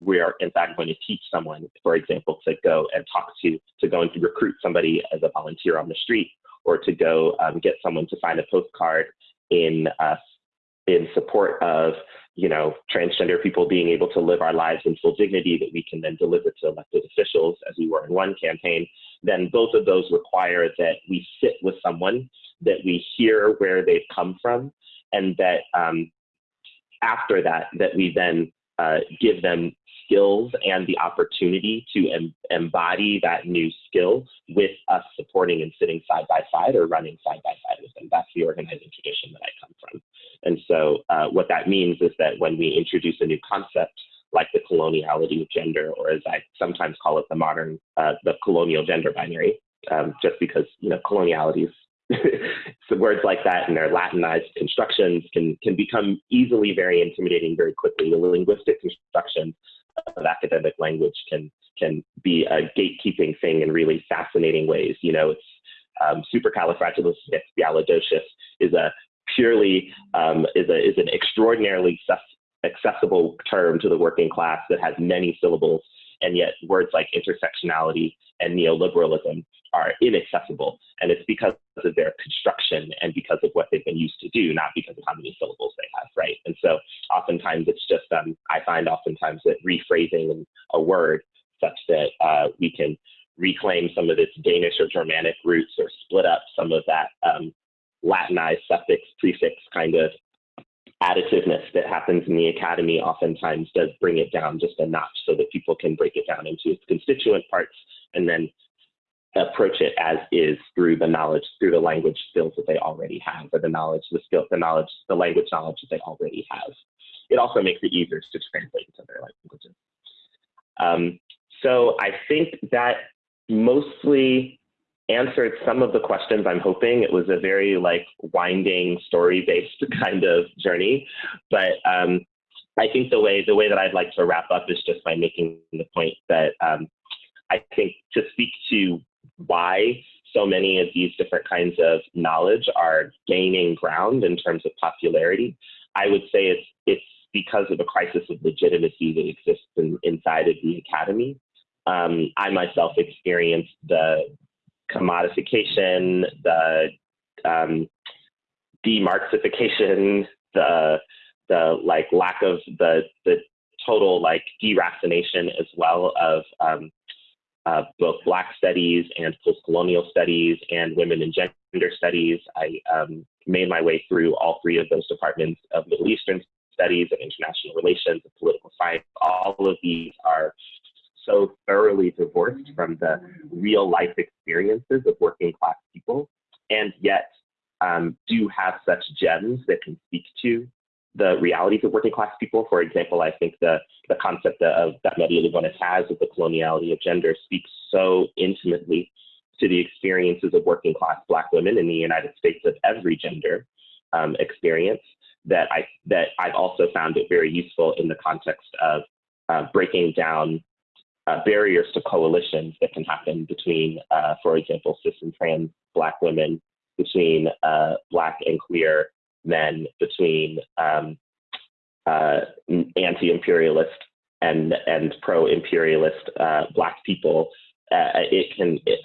we are in fact going to teach someone, for example, to go and talk to to go and recruit somebody as a volunteer on the street, or to go um, get someone to sign a postcard in uh, in support of you know transgender people being able to live our lives in full dignity that we can then deliver to elected officials as we were in one campaign then both of those require that we sit with someone that we hear where they've come from and that um, after that that we then uh, give them skills and the opportunity to em embody that new skill with us supporting and sitting side by side or running side by side with them. That's the organizing tradition that I come from. And so uh, what that means is that when we introduce a new concept, like the coloniality of gender, or as I sometimes call it, the modern, uh, the colonial gender binary, um, just because you know coloniality is (laughs) so words like that and their Latinized constructions can can become easily very intimidating very quickly. The linguistic constructions of academic language can can be a gatekeeping thing in really fascinating ways. You know, it's um, supercalifragilisticexpialidocious is a purely um, is a is an extraordinarily accessible term to the working class that has many syllables, and yet words like intersectionality and neoliberalism are inaccessible. And it's because of their construction and because of what they've been used to do, not because of how many syllables they have, right? And so oftentimes it's just, um, I find oftentimes that rephrasing a word such that uh, we can reclaim some of its Danish or Germanic roots or split up some of that um, Latinized suffix, prefix kind of additiveness that happens in the academy oftentimes does bring it down just a notch so that people can break it down into its constituent parts and then approach it as is through the knowledge, through the language skills that they already have, or the knowledge, the skill, the knowledge, the language knowledge that they already have. It also makes it easier to translate into their languages. Um, so I think that mostly answered some of the questions I'm hoping. It was a very like winding story-based (laughs) kind of journey, but um, I think the way the way that I'd like to wrap up is just by making the point that um, I think to speak to why so many of these different kinds of knowledge are gaining ground in terms of popularity, I would say it's it's because of a crisis of legitimacy that exists in, inside of the academy. Um, I myself experienced the commodification, the um, demarxification, the the like lack of the the total like deracination as well of um, uh, both Black studies and post-colonial studies and women and gender studies. I um, made my way through all three of those departments of Middle Eastern studies and international relations and political science. All of these are so thoroughly divorced from the real life experiences of working class people, and yet um, do have such gems that can speak to the realities of working class people. For example, I think the, the concept of that Maria Lugones has of the coloniality of gender speaks so intimately to the experiences of working class Black women in the United States of every gender um, experience that I that I've also found it very useful in the context of uh, breaking down uh, barriers to coalitions that can happen between, uh, for example, cis and trans Black women, between uh, Black and queer men between um, uh, anti-imperialist and and pro-imperialist uh, black people. Uh, it can it,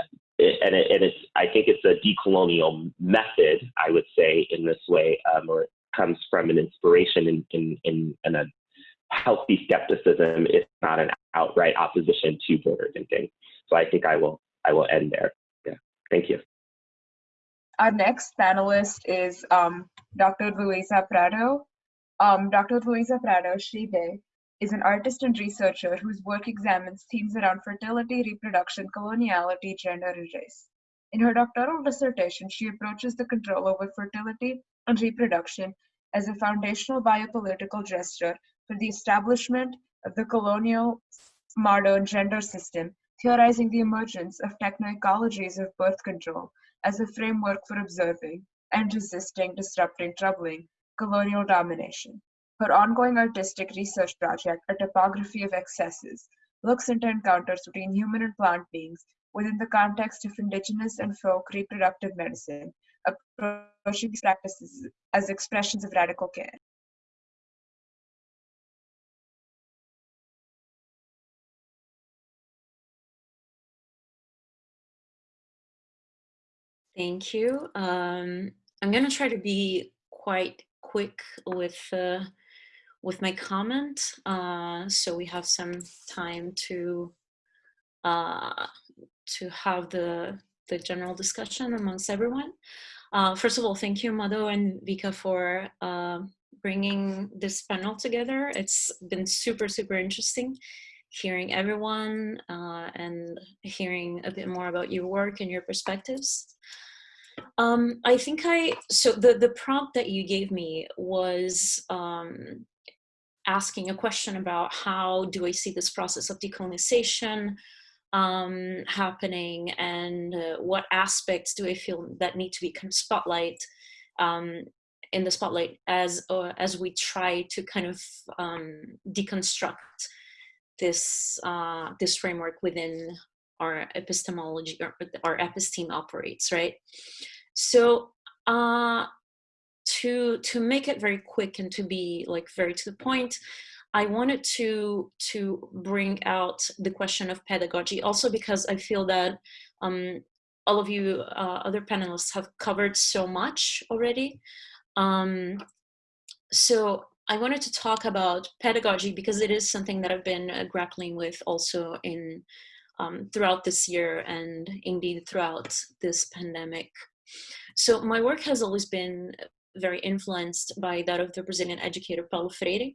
and, it, and it's I think it's a decolonial method I would say in this way, um, or it comes from an inspiration in in in, in a healthy skepticism, if not an outright opposition to border thinking. So I think I will I will end there. Yeah, thank you. Our next panelist is um, Dr. Luiza Prado. Um, Dr. Luiza Prado Shide is an artist and researcher whose work examines themes around fertility, reproduction, coloniality, gender, and race. In her doctoral dissertation, she approaches the control over fertility and reproduction as a foundational biopolitical gesture for the establishment of the colonial modern gender system, theorizing the emergence of techno-ecologies of birth control as a framework for observing, and resisting, disrupting, troubling colonial domination. Her ongoing artistic research project, A Topography of Excesses, looks into encounters between human and plant beings within the context of indigenous and folk reproductive medicine, approaching these practices as expressions of radical care. Thank you. Um, I'm going to try to be quite quick with uh, with my comment, uh, so we have some time to uh, to have the the general discussion amongst everyone. Uh, first of all, thank you, Madhu and Vika, for uh, bringing this panel together. It's been super, super interesting hearing everyone uh, and hearing a bit more about your work and your perspectives. Um, I think I, so the, the prompt that you gave me was um, asking a question about how do I see this process of decolonization um, happening and uh, what aspects do I feel that need to be kind of spotlight um, in the spotlight as uh, as we try to kind of um, deconstruct this uh, this framework within our epistemology or our episteme operates, right? So uh, to to make it very quick and to be like very to the point, I wanted to to bring out the question of pedagogy also because I feel that um, all of you uh, other panelists have covered so much already. Um, so I wanted to talk about pedagogy because it is something that I've been uh, grappling with also in um, throughout this year and indeed throughout this pandemic. So my work has always been very influenced by that of the Brazilian educator Paulo Freire.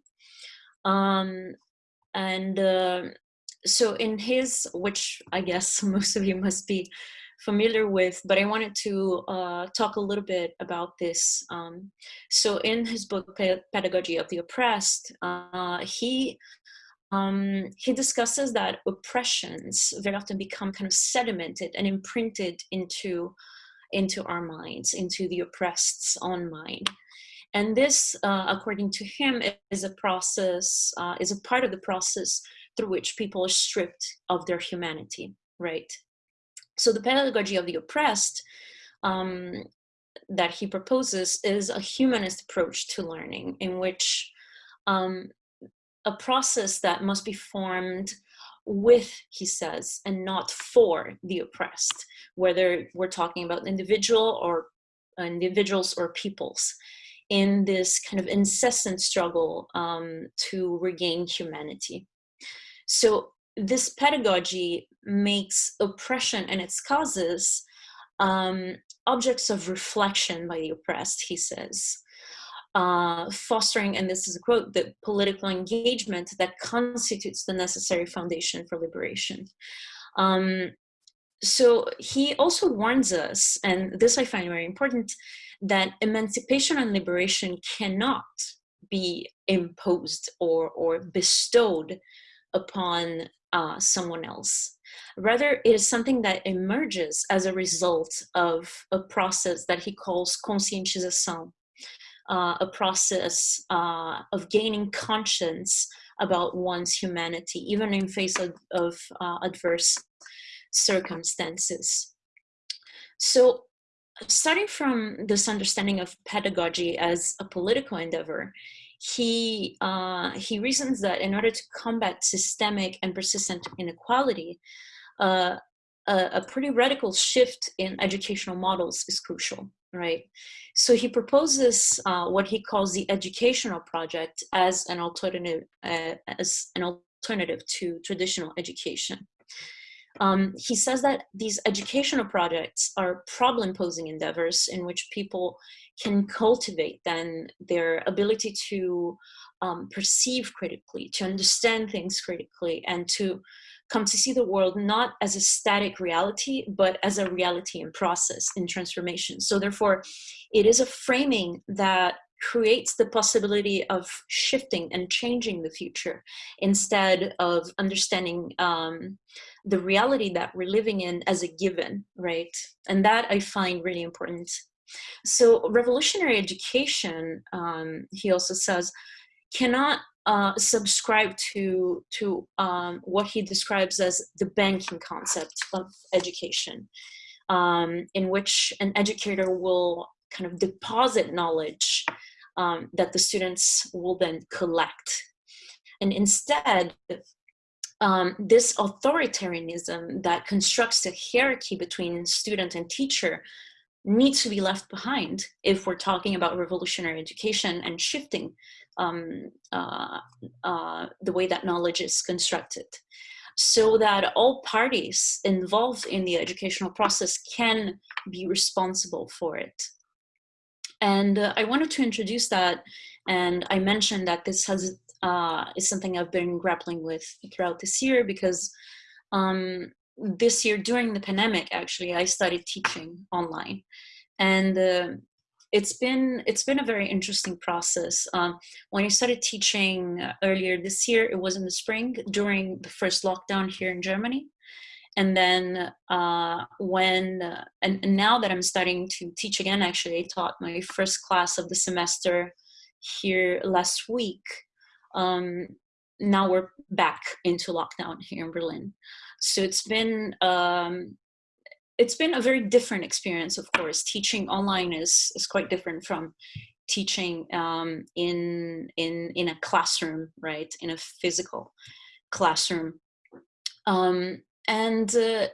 Um, and uh, so in his, which I guess (laughs) most of you must be familiar with, but I wanted to uh, talk a little bit about this. Um, so in his book, Pedagogy of the Oppressed, uh, he um, he discusses that oppressions very often become kind of sedimented and imprinted into, into our minds, into the oppressed's own mind. And this, uh, according to him, is a process, uh, is a part of the process through which people are stripped of their humanity, right? So the pedagogy of the oppressed um, that he proposes is a humanist approach to learning in which um, a process that must be formed with, he says, and not for the oppressed, whether we're talking about individual or individuals or peoples in this kind of incessant struggle um, to regain humanity. So this pedagogy makes oppression and its causes um, objects of reflection by the oppressed, he says uh, fostering, and this is a quote, the political engagement that constitutes the necessary foundation for liberation. Um, so he also warns us, and this I find very important, that emancipation and liberation cannot be imposed or, or bestowed upon uh, someone else. Rather, it is something that emerges as a result of a process that he calls conscientisation, uh, a process uh, of gaining conscience about one's humanity, even in face of, of uh, adverse circumstances. So starting from this understanding of pedagogy as a political endeavor, he, uh, he reasons that in order to combat systemic and persistent inequality, uh, a, a pretty radical shift in educational models is crucial right? So he proposes uh, what he calls the educational project as an alternative, uh, as an alternative to traditional education. Um, he says that these educational projects are problem-posing endeavors in which people can cultivate then their ability to um, perceive critically, to understand things critically, and to come to see the world not as a static reality, but as a reality in process, in transformation. So therefore, it is a framing that creates the possibility of shifting and changing the future instead of understanding um, the reality that we're living in as a given, right? And that I find really important. So revolutionary education, um, he also says, cannot uh, subscribe to to um, what he describes as the banking concept of education. um, in which an educator will kind of deposit knowledge um, that the students will then collect. And instead, um, this authoritarianism that constructs a hierarchy between student and teacher needs to be left behind if we're talking about revolutionary education and shifting um, uh, uh, the way that knowledge is constructed so that all parties involved in the educational process can be responsible for it. And uh, I wanted to introduce that, and I mentioned that this has uh, is something I've been grappling with throughout this year because um, this year during the pandemic, actually, I started teaching online, and uh, it's been it's been a very interesting process. Um, when I started teaching earlier this year, it was in the spring during the first lockdown here in Germany, and then uh, when uh, and, now that I'm starting to teach again, actually, I taught my first class of the semester here last week. Um, now we're back into lockdown here in Berlin, so it's been um, it's been a very different experience, of course. Teaching online is, is quite different from teaching um, in, in, in a classroom, right, in a physical classroom. Um, and uh,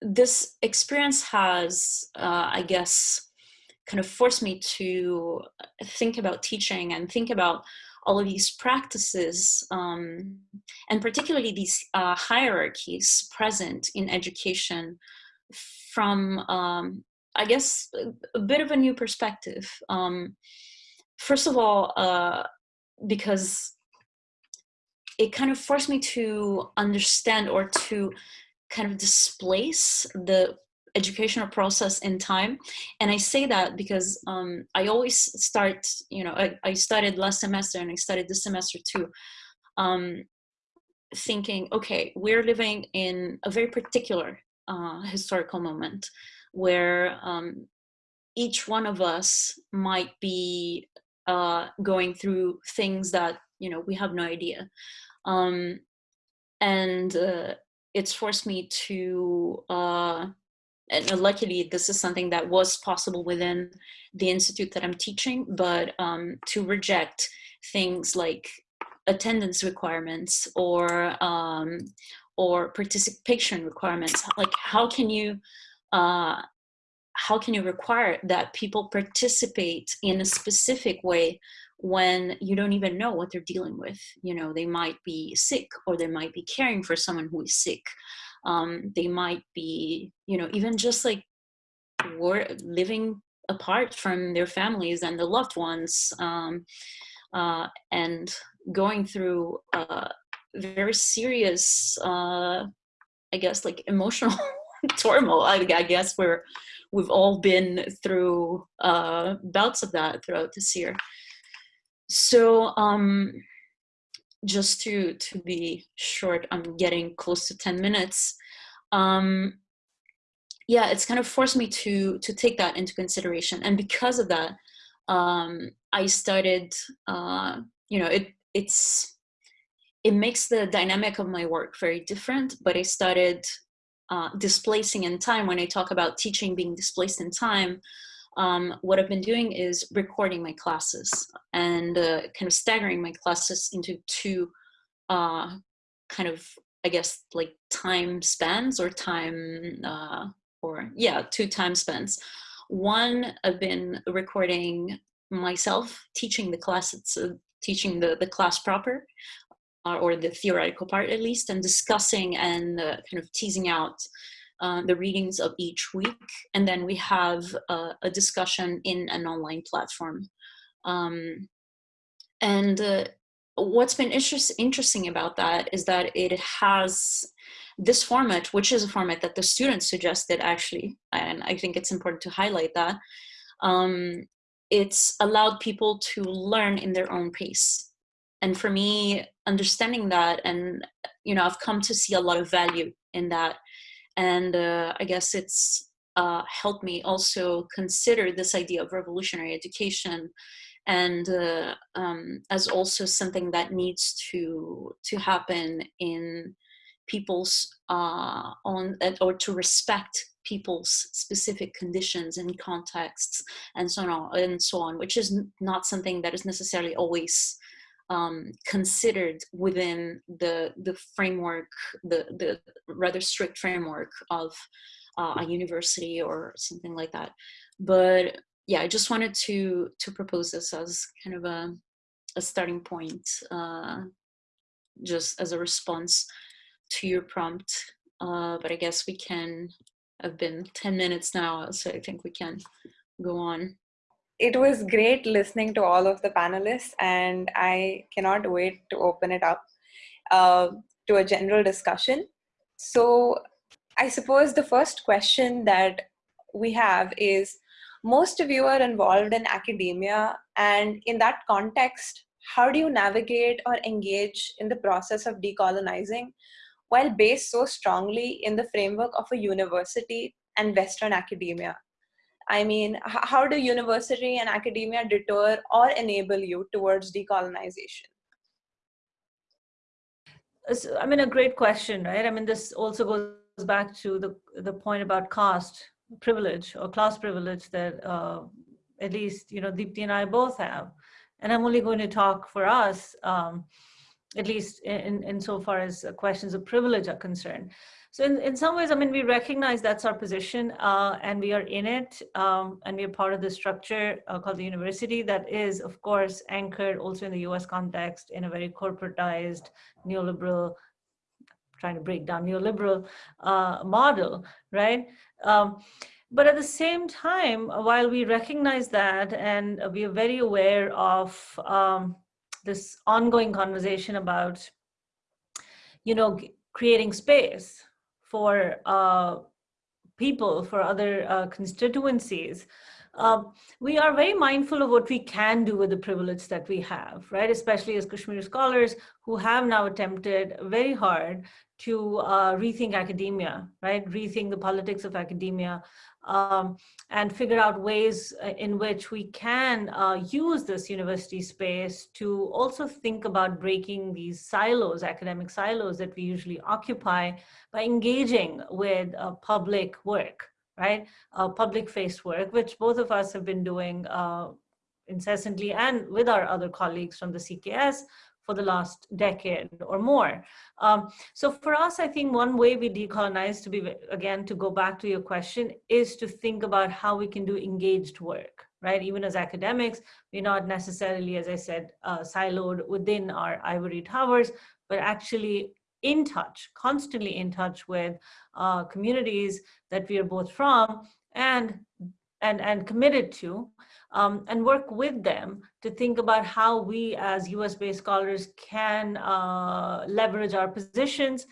this experience has, uh, I guess, kind of forced me to think about teaching and think about all of these practices um, and particularly these uh, hierarchies present in education from, um, I guess, a, bit of a new perspective. Um, first of all, uh, because it kind of forced me to understand or to kind of displace the educational process in time and i say that because um, i always start you know I, I, started last semester and i started this semester too um, thinking okay we're living in a very particular uh, historical moment where um, each one of us might be uh, going through things that you know we have no idea. Um, and uh, it's forced me to uh, and luckily this is something that was possible within the institute that i'm teaching but um, to reject things like attendance requirements or um, or participation requirements like how can you uh, how can you require that people participate in a specific way when you don't even know what they're dealing with? You know they might be sick or they might be caring for someone who is sick. Um, they might be you know even just like war living apart from their families and the loved ones um, uh, and going through uh, very serious, uh, I guess, like emotional (laughs) turmoil. I, I, guess we're we've all been through uh, bouts of that throughout this year. So um, just to to be short, I'm getting close to ten minutes. Um, yeah, it's kind of forced me to to take that into consideration, and because of that, um, I started. Uh, you know, it it's it makes the dynamic of my work very different, but I started uh, displacing in time. When I talk about teaching being displaced in time, um, what I've been doing is recording my classes and uh, kind of staggering my classes into two uh, kind of, I guess, like time spans or time, uh, or yeah, two time spans. One, I've been recording myself teaching the class, uh, teaching the, the class proper or the theoretical part at least, and discussing and uh, kind of teasing out uh, the readings of each week. And then we have a discussion in an online platform. Um, and uh, what's been interest interesting about that is that it has this format, which is a format that the students suggested actually, and I think it's important to highlight that, um, it's allowed people to learn in their own pace and for me understanding that and you know i've come to see a lot of value in that. And uh, i guess it's uh, helped me also consider this idea of revolutionary education and uh, um, as also something that needs to to happen in people's uh, own or to respect people's specific conditions and contexts and so on and so on, which is not something that is necessarily always um, considered within the the framework, the the rather strict framework of uh, a university or something like that. But yeah, I just wanted to to propose this as kind of a a starting point, uh, just as a response to your prompt. Uh, but I guess we can have been 10 minutes now, so I think we can go on. It was great listening to all of the panelists, and I cannot wait to open it up uh, to a general discussion. So, I suppose the first question that we have is most of you are involved in academia, and in that context, how do you navigate or engage in the process of decolonizing while based so strongly in the framework of a university and Western academia? I mean, how do university and academia deter or enable you towards decolonization? I mean, a great question, right? I mean, this also goes back to the, the point about caste privilege or class privilege that uh, at least, you know, Deepti and I both have. And I'm only going to talk for us, um, at least in, in so far as questions of privilege are concerned. So in, in some ways, I mean, we recognize that's our position uh, and we are in it um, and we are part of the structure uh, called the university that is, of course, anchored also in the US context in a very corporatized, neoliberal, trying to break down neoliberal uh, model, right? Um, but at the same time, while we recognize that and we are very aware of um, this ongoing conversation about, you know, creating space for uh, people, for other uh, constituencies, um, we are very mindful of what we can do with the privilege that we have, right? Especially as Kashmiri scholars who have now attempted very hard to uh, rethink academia, right? Rethink the politics of academia um, and figure out ways uh, in which we can uh, use this university space to also think about breaking these silos, academic silos that we usually occupy by engaging with uh, public work, right? Uh, public face work, which both of us have been doing uh, incessantly and with our other colleagues from the CKS for the last decade or more. Um, so for us, I think one way we decolonize to be, again, to go back to your question, is to think about how we can do engaged work, right? Even as academics, we're not necessarily, as I said, uh, siloed within our ivory towers, but actually in touch, constantly in touch with uh, communities that we are both from and, and, and committed to um, and work with them to think about how we as US based scholars can uh, leverage our positions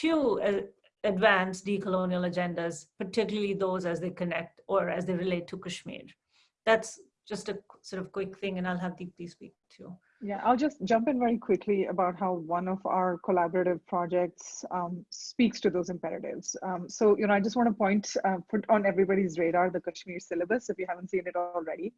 to uh, advance decolonial agendas, particularly those as they connect or as they relate to Kashmir. That's just a sort of quick thing and I'll have Deepti speak too. Yeah, I'll just jump in very quickly about how one of our collaborative projects um, speaks to those imperatives. Um, so, you know, I just want to point, uh, put on everybody's radar the Kashmir syllabus if you haven't seen it already.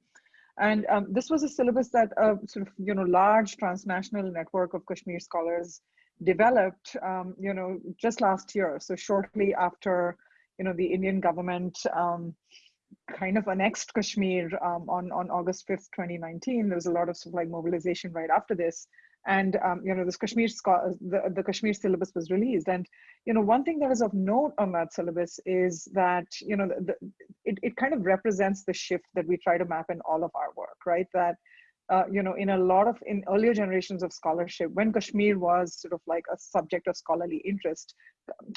And um, this was a syllabus that a sort of, you know, large transnational network of Kashmir scholars developed, um, you know, just last year. So shortly after, you know, the Indian government um, kind of annexed Kashmir um, on, on August 5th, 2019. There was a lot of, sort of like mobilization right after this. And, um, you know, this Kashmir, the, the Kashmir syllabus was released. And, you know, one thing that is of note on that syllabus is that, you know, the, it, it kind of represents the shift that we try to map in all of our work, right? That, uh, you know, in a lot of, in earlier generations of scholarship, when Kashmir was sort of like a subject of scholarly interest,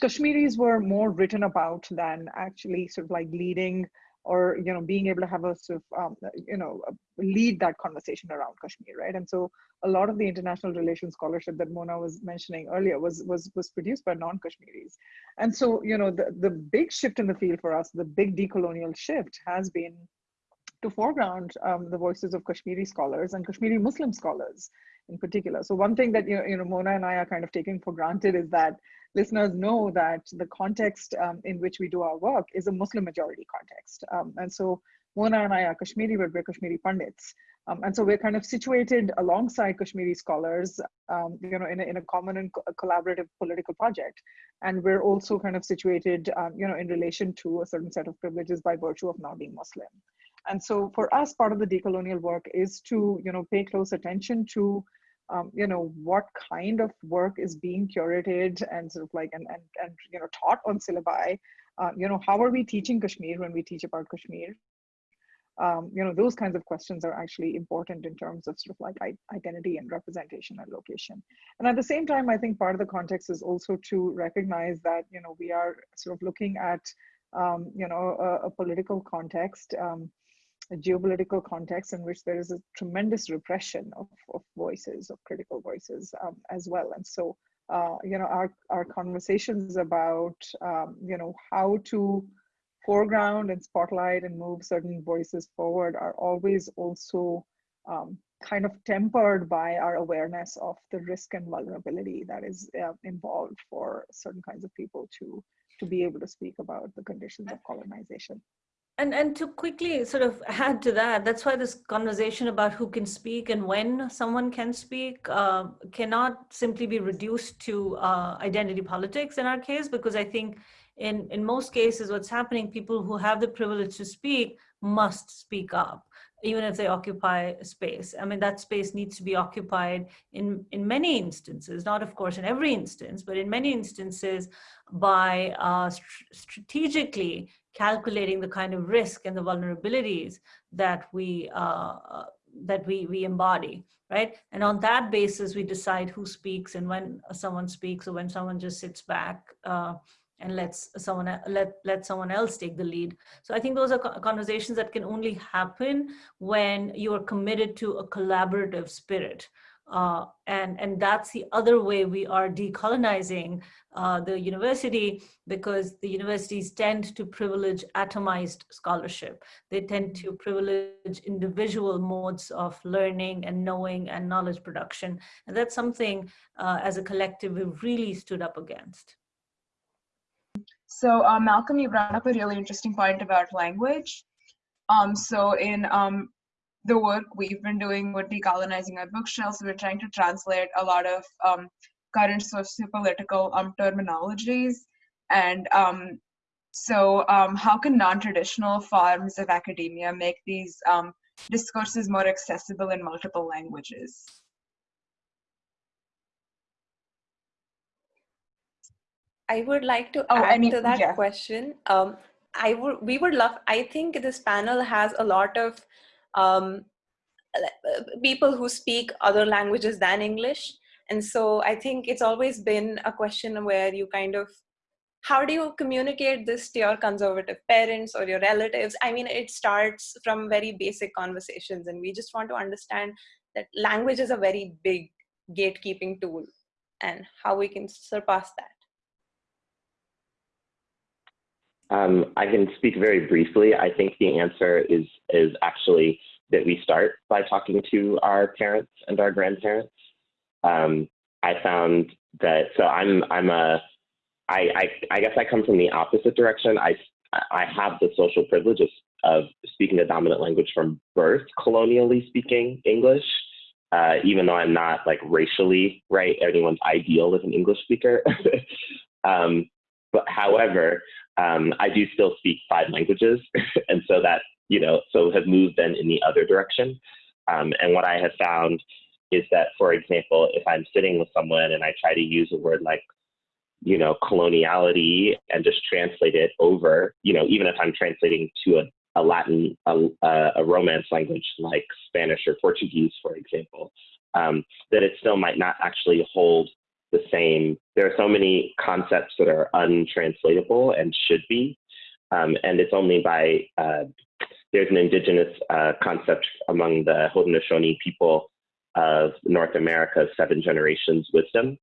Kashmiris were more written about than actually sort of like leading or you know being able to have a sort of um, you know lead that conversation around Kashmir, right? And so a lot of the international relations scholarship that Mona was mentioning earlier was was was produced by non-Kashmiris, and so you know the the big shift in the field for us, the big decolonial shift has been to foreground um, the voices of Kashmiri scholars and Kashmiri Muslim scholars in particular. So one thing that you know, you know Mona and I are kind of taking for granted is that listeners know that the context um, in which we do our work is a Muslim majority context. Um, and so Mona and I are Kashmiri, but we're Kashmiri Pandits. Um, and so we're kind of situated alongside Kashmiri scholars, um, you know, in a, in a common and co collaborative political project. And we're also kind of situated, um, you know, in relation to a certain set of privileges by virtue of now being Muslim. And so for us, part of the decolonial work is to, you know, pay close attention to, um, you know, what kind of work is being curated and sort of like, and, and, and you know, taught on syllabi. Uh, you know, how are we teaching Kashmir when we teach about Kashmir? um, you know, those kinds of questions are actually important in terms of sort of like identity and representation and location. And at the same time, I think part of the context is also to recognize that, you know, we are sort of looking at, um, you know, a, a political context, um, a geopolitical context in which there is a tremendous repression of, of voices, of critical voices um, as well. And so, uh, you know, our, our conversations about, um, you know, how to foreground and spotlight and move certain voices forward are always also um, kind of tempered by our awareness of the risk and vulnerability that is uh, involved for certain kinds of people to to be able to speak about the conditions of colonization. And, and to quickly sort of (laughs) add to that, that's why this conversation about who can speak and when someone can speak uh, cannot simply be reduced to uh, identity politics in our case, because I think in, in most cases, what's happening, people who have the privilege to speak must speak up, even if they occupy space. I mean, that space needs to be occupied in, in many instances, not of course in every instance, but in many instances by uh, st strategically calculating the kind of risk and the vulnerabilities that we, uh, that we, we embody right? And on that basis, we decide who speaks and when someone speaks or when someone just sits back uh, and lets someone let let someone else take the lead so i think those are conversations that can only happen when you are committed to a collaborative spirit uh, and and that's the other way we are decolonizing uh, the university because the universities tend to privilege atomized scholarship. They tend to privilege individual modes of learning and knowing and knowledge production. And that's something uh, as a collective we've really stood up against. So uh, Malcolm, you brought up a really interesting point about language. Um, so in um, the work we've been doing with decolonizing our bookshelves, we're trying to translate a lot of um, current socio-political um, terminologies. And um, so um, how can non-traditional forms of academia make these um, discourses more accessible in multiple languages? I would like to oh, add any, to that yeah. question. Um, I would, we would love, I think this panel has a lot of um, people who speak other languages than English. And so I think it's always been a question where you kind of, how do you communicate this to your conservative parents or your relatives? I mean, it starts from very basic conversations and we just want to understand that language is a very big gatekeeping tool and how we can surpass that. Um, I can speak very briefly. I think the answer is is actually that we start by talking to our parents and our grandparents. Um, I found that so I'm I'm a I, I I guess I come from the opposite direction. I I have the social privileges of speaking the dominant language from birth, colonially speaking English, uh, even though I'm not like racially right anyone's ideal as an English speaker. (laughs) um, but however, um, I do still speak five languages, (laughs) and so that you know, so have moved then in the other direction. Um, and what I have found is that, for example, if I'm sitting with someone and I try to use a word like, you know, coloniality and just translate it over, you know, even if I'm translating to a, a Latin, a, a Romance language like Spanish or Portuguese, for example, um, that it still might not actually hold the same. There are so many concepts that are untranslatable and should be. Um, and it's only by, uh, there's an indigenous uh, concept among the Haudenosaunee people of North America's seven generations wisdom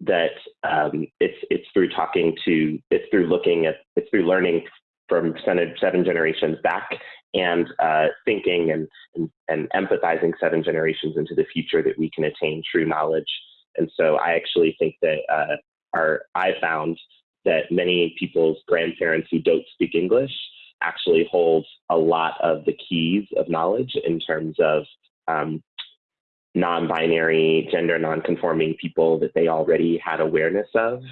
that um, it's, it's through talking to, it's through looking at, it's through learning from seven generations back and uh, thinking and, and, and empathizing seven generations into the future that we can attain true knowledge and so I actually think that uh, our, I found that many people's grandparents who don't speak English actually hold a lot of the keys of knowledge in terms of um, non-binary, gender non-conforming people that they already had awareness of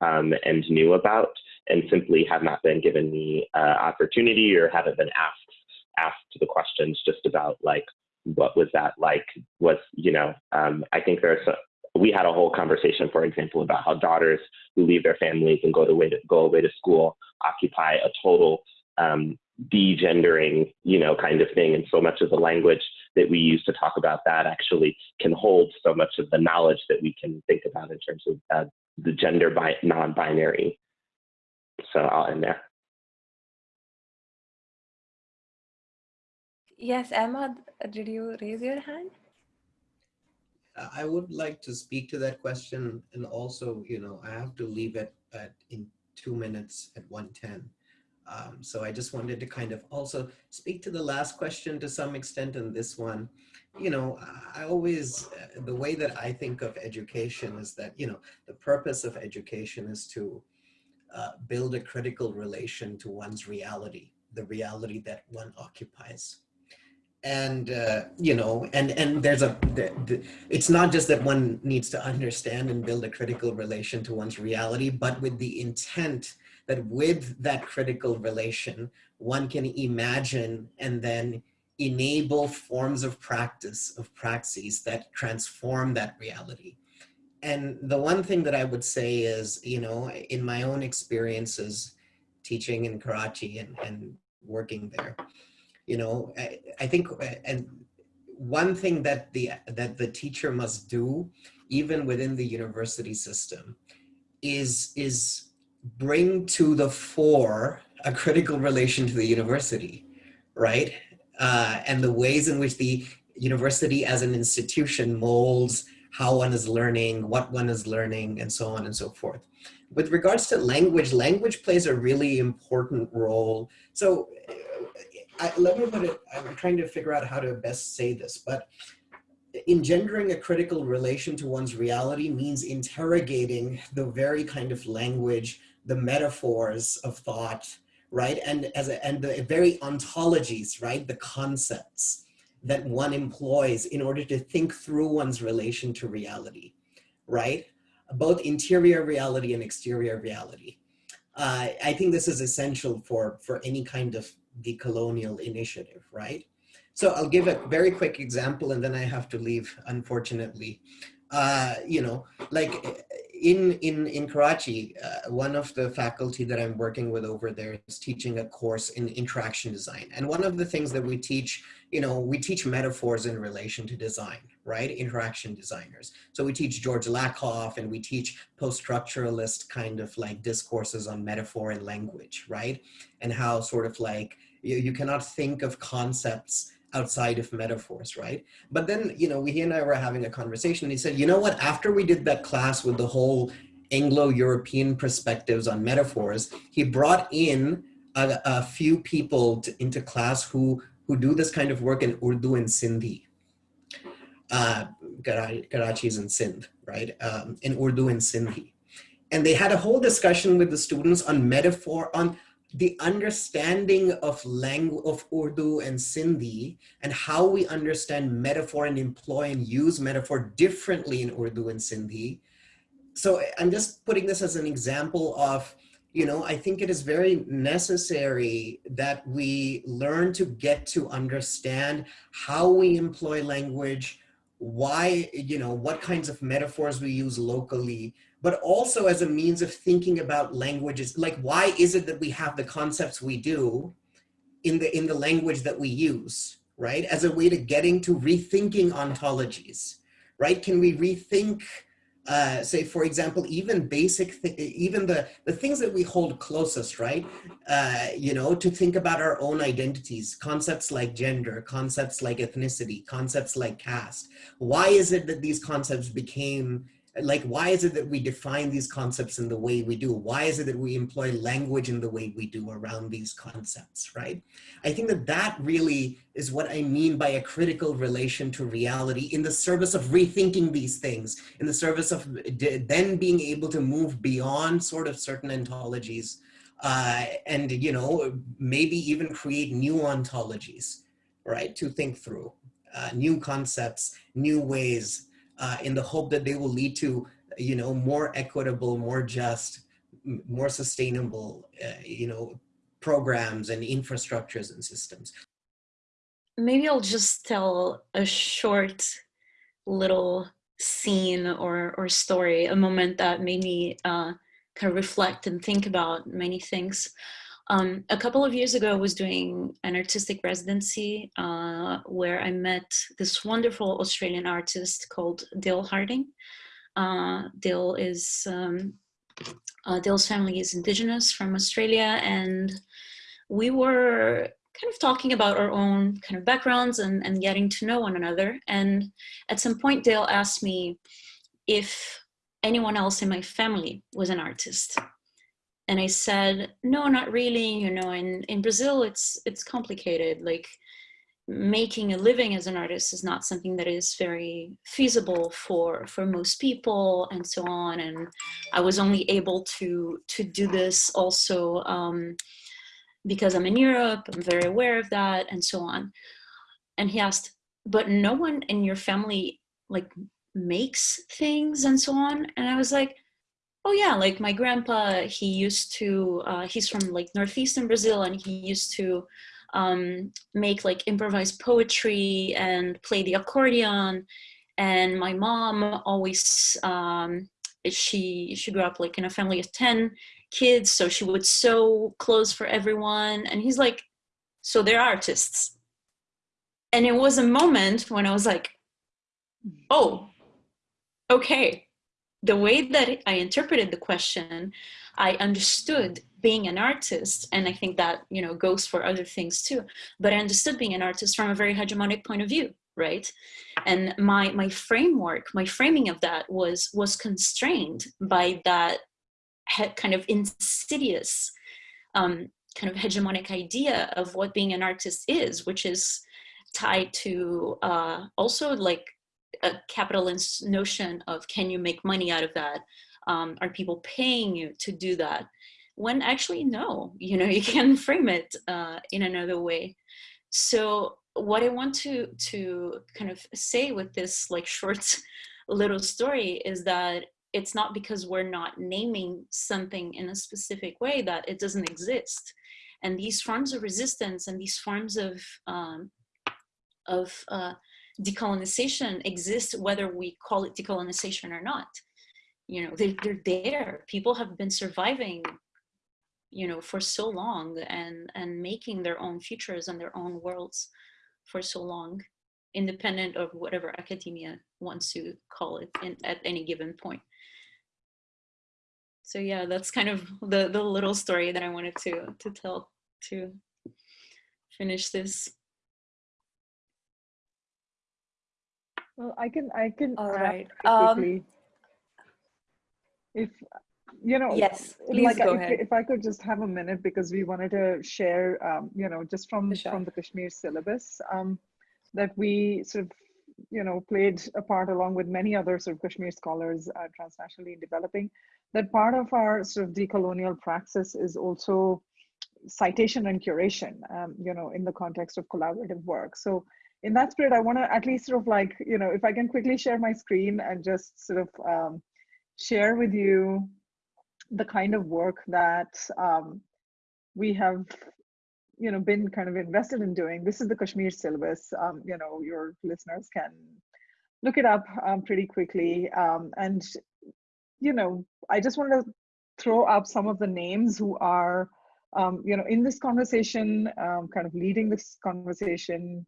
um, and knew about, and simply have not been given the uh, opportunity or haven't been asked asked the questions just about like what was that like? Was you know um, i think there's a, we had a whole conversation for example about how daughters who leave their families and go away to go away to school occupy a total um, degendering you know kind of thing. And so much of the language that we use to talk about that actually can hold so much of the knowledge that we can think about in terms of uh, the gender bi- non-binary. So i'll end there. Yes, Emma, did you raise your hand? I would like to speak to that question and also, you know, I have to leave it at in two minutes at 110. Um, so I just wanted to kind of also speak to the last question to some extent and this one. You know, I always, uh, the way that I think of education is that, you know, the purpose of education is to uh, build a critical relation to one's reality, the reality that one occupies and uh, you know and and there's a the, the, it's not just that one needs to understand and build a critical relation to one's reality but with the intent that with that critical relation one can imagine and then enable forms of practice of praxis that transform that reality. And the one thing that i would say is you know in my own experiences teaching in karachi and, and working there you know, I, I think, uh, and one thing that the, that the teacher must do, even within the university system, is, is bring to the fore a critical relation to the university, right? Uh, and the ways in which the university as an institution molds how one is learning, what one is learning, and so on and so forth. With regards to language, language plays a really important role. So I, let me put it, I'm trying to figure out how to best say this, but engendering a critical relation to one's reality means interrogating the very kind of language, the metaphors of thought, right? And as a, and the very ontologies, right? The concepts that one employs in order to think through one's relation to reality, right? Both interior reality and exterior reality. Uh, I think this is essential for, for any kind of decolonial initiative, right? So I'll give a very quick example and then I have to leave, unfortunately. Uh, you know, like in, in, in Karachi, uh, one of the faculty that I'm working with over there is teaching a course in interaction design. And one of the things that we teach, you know, we teach metaphors in relation to design, right? Interaction designers. So we teach George Lakoff and we teach post-structuralist kind of like discourses on metaphor and language, right? And how sort of like you, you cannot think of concepts outside of metaphors, right? But then, you know, we, he and I were having a conversation and he said, you know what, after we did that class with the whole Anglo-European perspectives on metaphors, he brought in a, a few people to, into class who, who do this kind of work in Urdu and Sindhi. Uh, Karachi's in Sindh, right? Um, in Urdu and Sindhi. And they had a whole discussion with the students on metaphor, on the understanding of language of Urdu and Sindhi and how we understand metaphor and employ and use metaphor differently in Urdu and Sindhi. So I'm just putting this as an example of, you know, I think it is very necessary that we learn to get to understand how we employ language, why, you know, what kinds of metaphors we use locally, but also as a means of thinking about languages. Like, why is it that we have the concepts we do in the, in the language that we use, right? As a way to getting to rethinking ontologies, right? Can we rethink, uh, say, for example, even basic, even the, the things that we hold closest, right? Uh, you know, to think about our own identities, concepts like gender, concepts like ethnicity, concepts like caste. Why is it that these concepts became like why is it that we define these concepts in the way we do? Why is it that we employ language in the way we do around these concepts right? I think that that really is what i mean by a critical relation to reality in the service of rethinking these things in the service of then being able to move beyond sort of certain ontologies uh, and you know maybe even create new ontologies right to think through uh, new concepts new ways uh, in the hope that they will lead to you know more equitable more just more sustainable uh, you know programs and infrastructures and systems maybe i'll just tell a short little scene or or story a moment that made me uh, kind of reflect and think about many things. Um, a couple of years ago, I was doing an artistic residency uh, where I met this wonderful Australian artist called Dale Harding. Uh, Dale is, um, uh, Dale's family is indigenous from Australia and we were kind of talking about our own kind of backgrounds and, and getting to know one another. And at some point, Dale asked me if anyone else in my family was an artist. And I said, no, not really. You know, in, in Brazil, it's, it's complicated. Like making a living as an artist is not something that is very feasible for, for most people and so on. And I was only able to, to do this also um, because I'm in Europe, I'm very aware of that and so on. And he asked, but no one in your family like makes things and so on. And I was like, oh yeah, like my grandpa, he used to, uh, he's from like Northeastern Brazil and he used to um, make like improvised poetry and play the accordion. And my mom always, um, she, she grew up like in a family of 10 kids. So she would sew clothes for everyone. And he's like, so they're artists. And it was a moment when I was like, oh, okay, the way that I interpreted the question, I understood being an artist, and I think that you know goes for other things too. But I understood being an artist from a very hegemonic point of view, right? And my my framework, my framing of that was was constrained by that kind of insidious um, kind of hegemonic idea of what being an artist is, which is tied to uh, also like a capitalist notion of can you make money out of that? Um, are people paying you to do that? When actually, no, you know, (laughs) you can frame it uh, in another way. So what I want to, to kind of say with this like (laughs) short little story is that it's not because we're not naming something in a specific way that it doesn't exist. And these forms of resistance and these forms of, um, of uh, decolonization exists whether we call it decolonization or not. You know, they're, they're there. People have been surviving, you know, for so long and, and making their own futures and their own worlds for so long, independent of whatever academia wants to call it in, at any given point. So yeah, that's kind of the, the little story that I wanted to, to tell to finish this. Well, I can I can All right. quickly. Um, if you know, yes, please like go if, ahead. if I could just have a minute because we wanted to share, um, you know, just from Sure. from the Kashmir syllabus, um, that we sort of, you know, played a part along with many other sort of Kashmir scholars uh, transnationally in developing. That part of our sort of decolonial praxis is also citation and curation, um, you know, in the context of collaborative work. So in that spirit, I want to at least sort of like, you know, if I can quickly share my screen and just sort of um, share with you the kind of work that um, we have, you know, been kind of invested in doing. This is the Kashmir syllabus. Um, you know, your listeners can look it up um, pretty quickly. Um, and, you know, I just want to throw up some of the names who are, um, you know, in this conversation, kind of leading this conversation,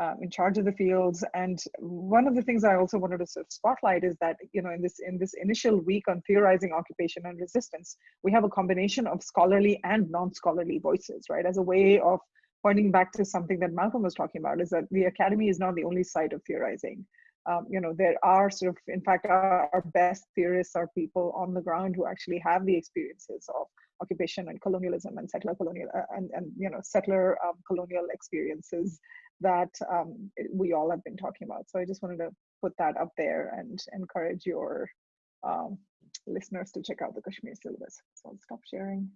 uh, in charge of the fields. And one of the things I also wanted to sort of spotlight is that you know in this in this initial week on theorizing occupation and resistance, we have a combination of scholarly and non-scholarly voices, right? As a way of pointing back to something that Malcolm was talking about, is that the academy is not the only site of theorizing. Um, you know, there are sort of, in fact, our, our best theorists are people on the ground who actually have the experiences of occupation and colonialism and settler colonial uh, and, and you know settler um, colonial experiences that um, we all have been talking about. So I just wanted to put that up there and encourage your um, listeners to check out the Kashmir syllabus. So I'll stop sharing.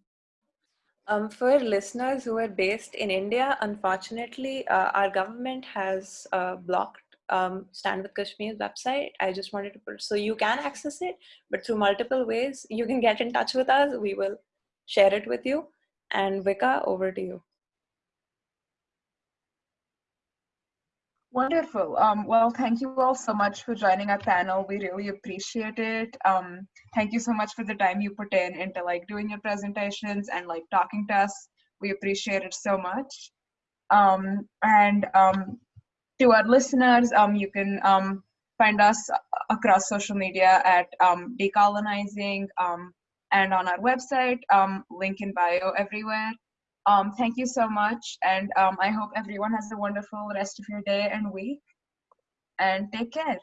Um, for listeners who are based in India, unfortunately, uh, our government has uh, blocked um, Stand with Kashmir's website. I just wanted to put so you can access it, but through multiple ways you can get in touch with us. We will share it with you. And Vika, over to you. Wonderful. Um, well, thank you all so much for joining our panel. We really appreciate it. Um, thank you so much for the time you put in into like doing your presentations and like talking to us. We appreciate it so much. Um, and um, to our listeners, um, you can um, find us across social media at decolonizing and on our website, um, link in bio everywhere. Um, thank you so much, and um, I hope everyone has a wonderful rest of your day and week. And take care.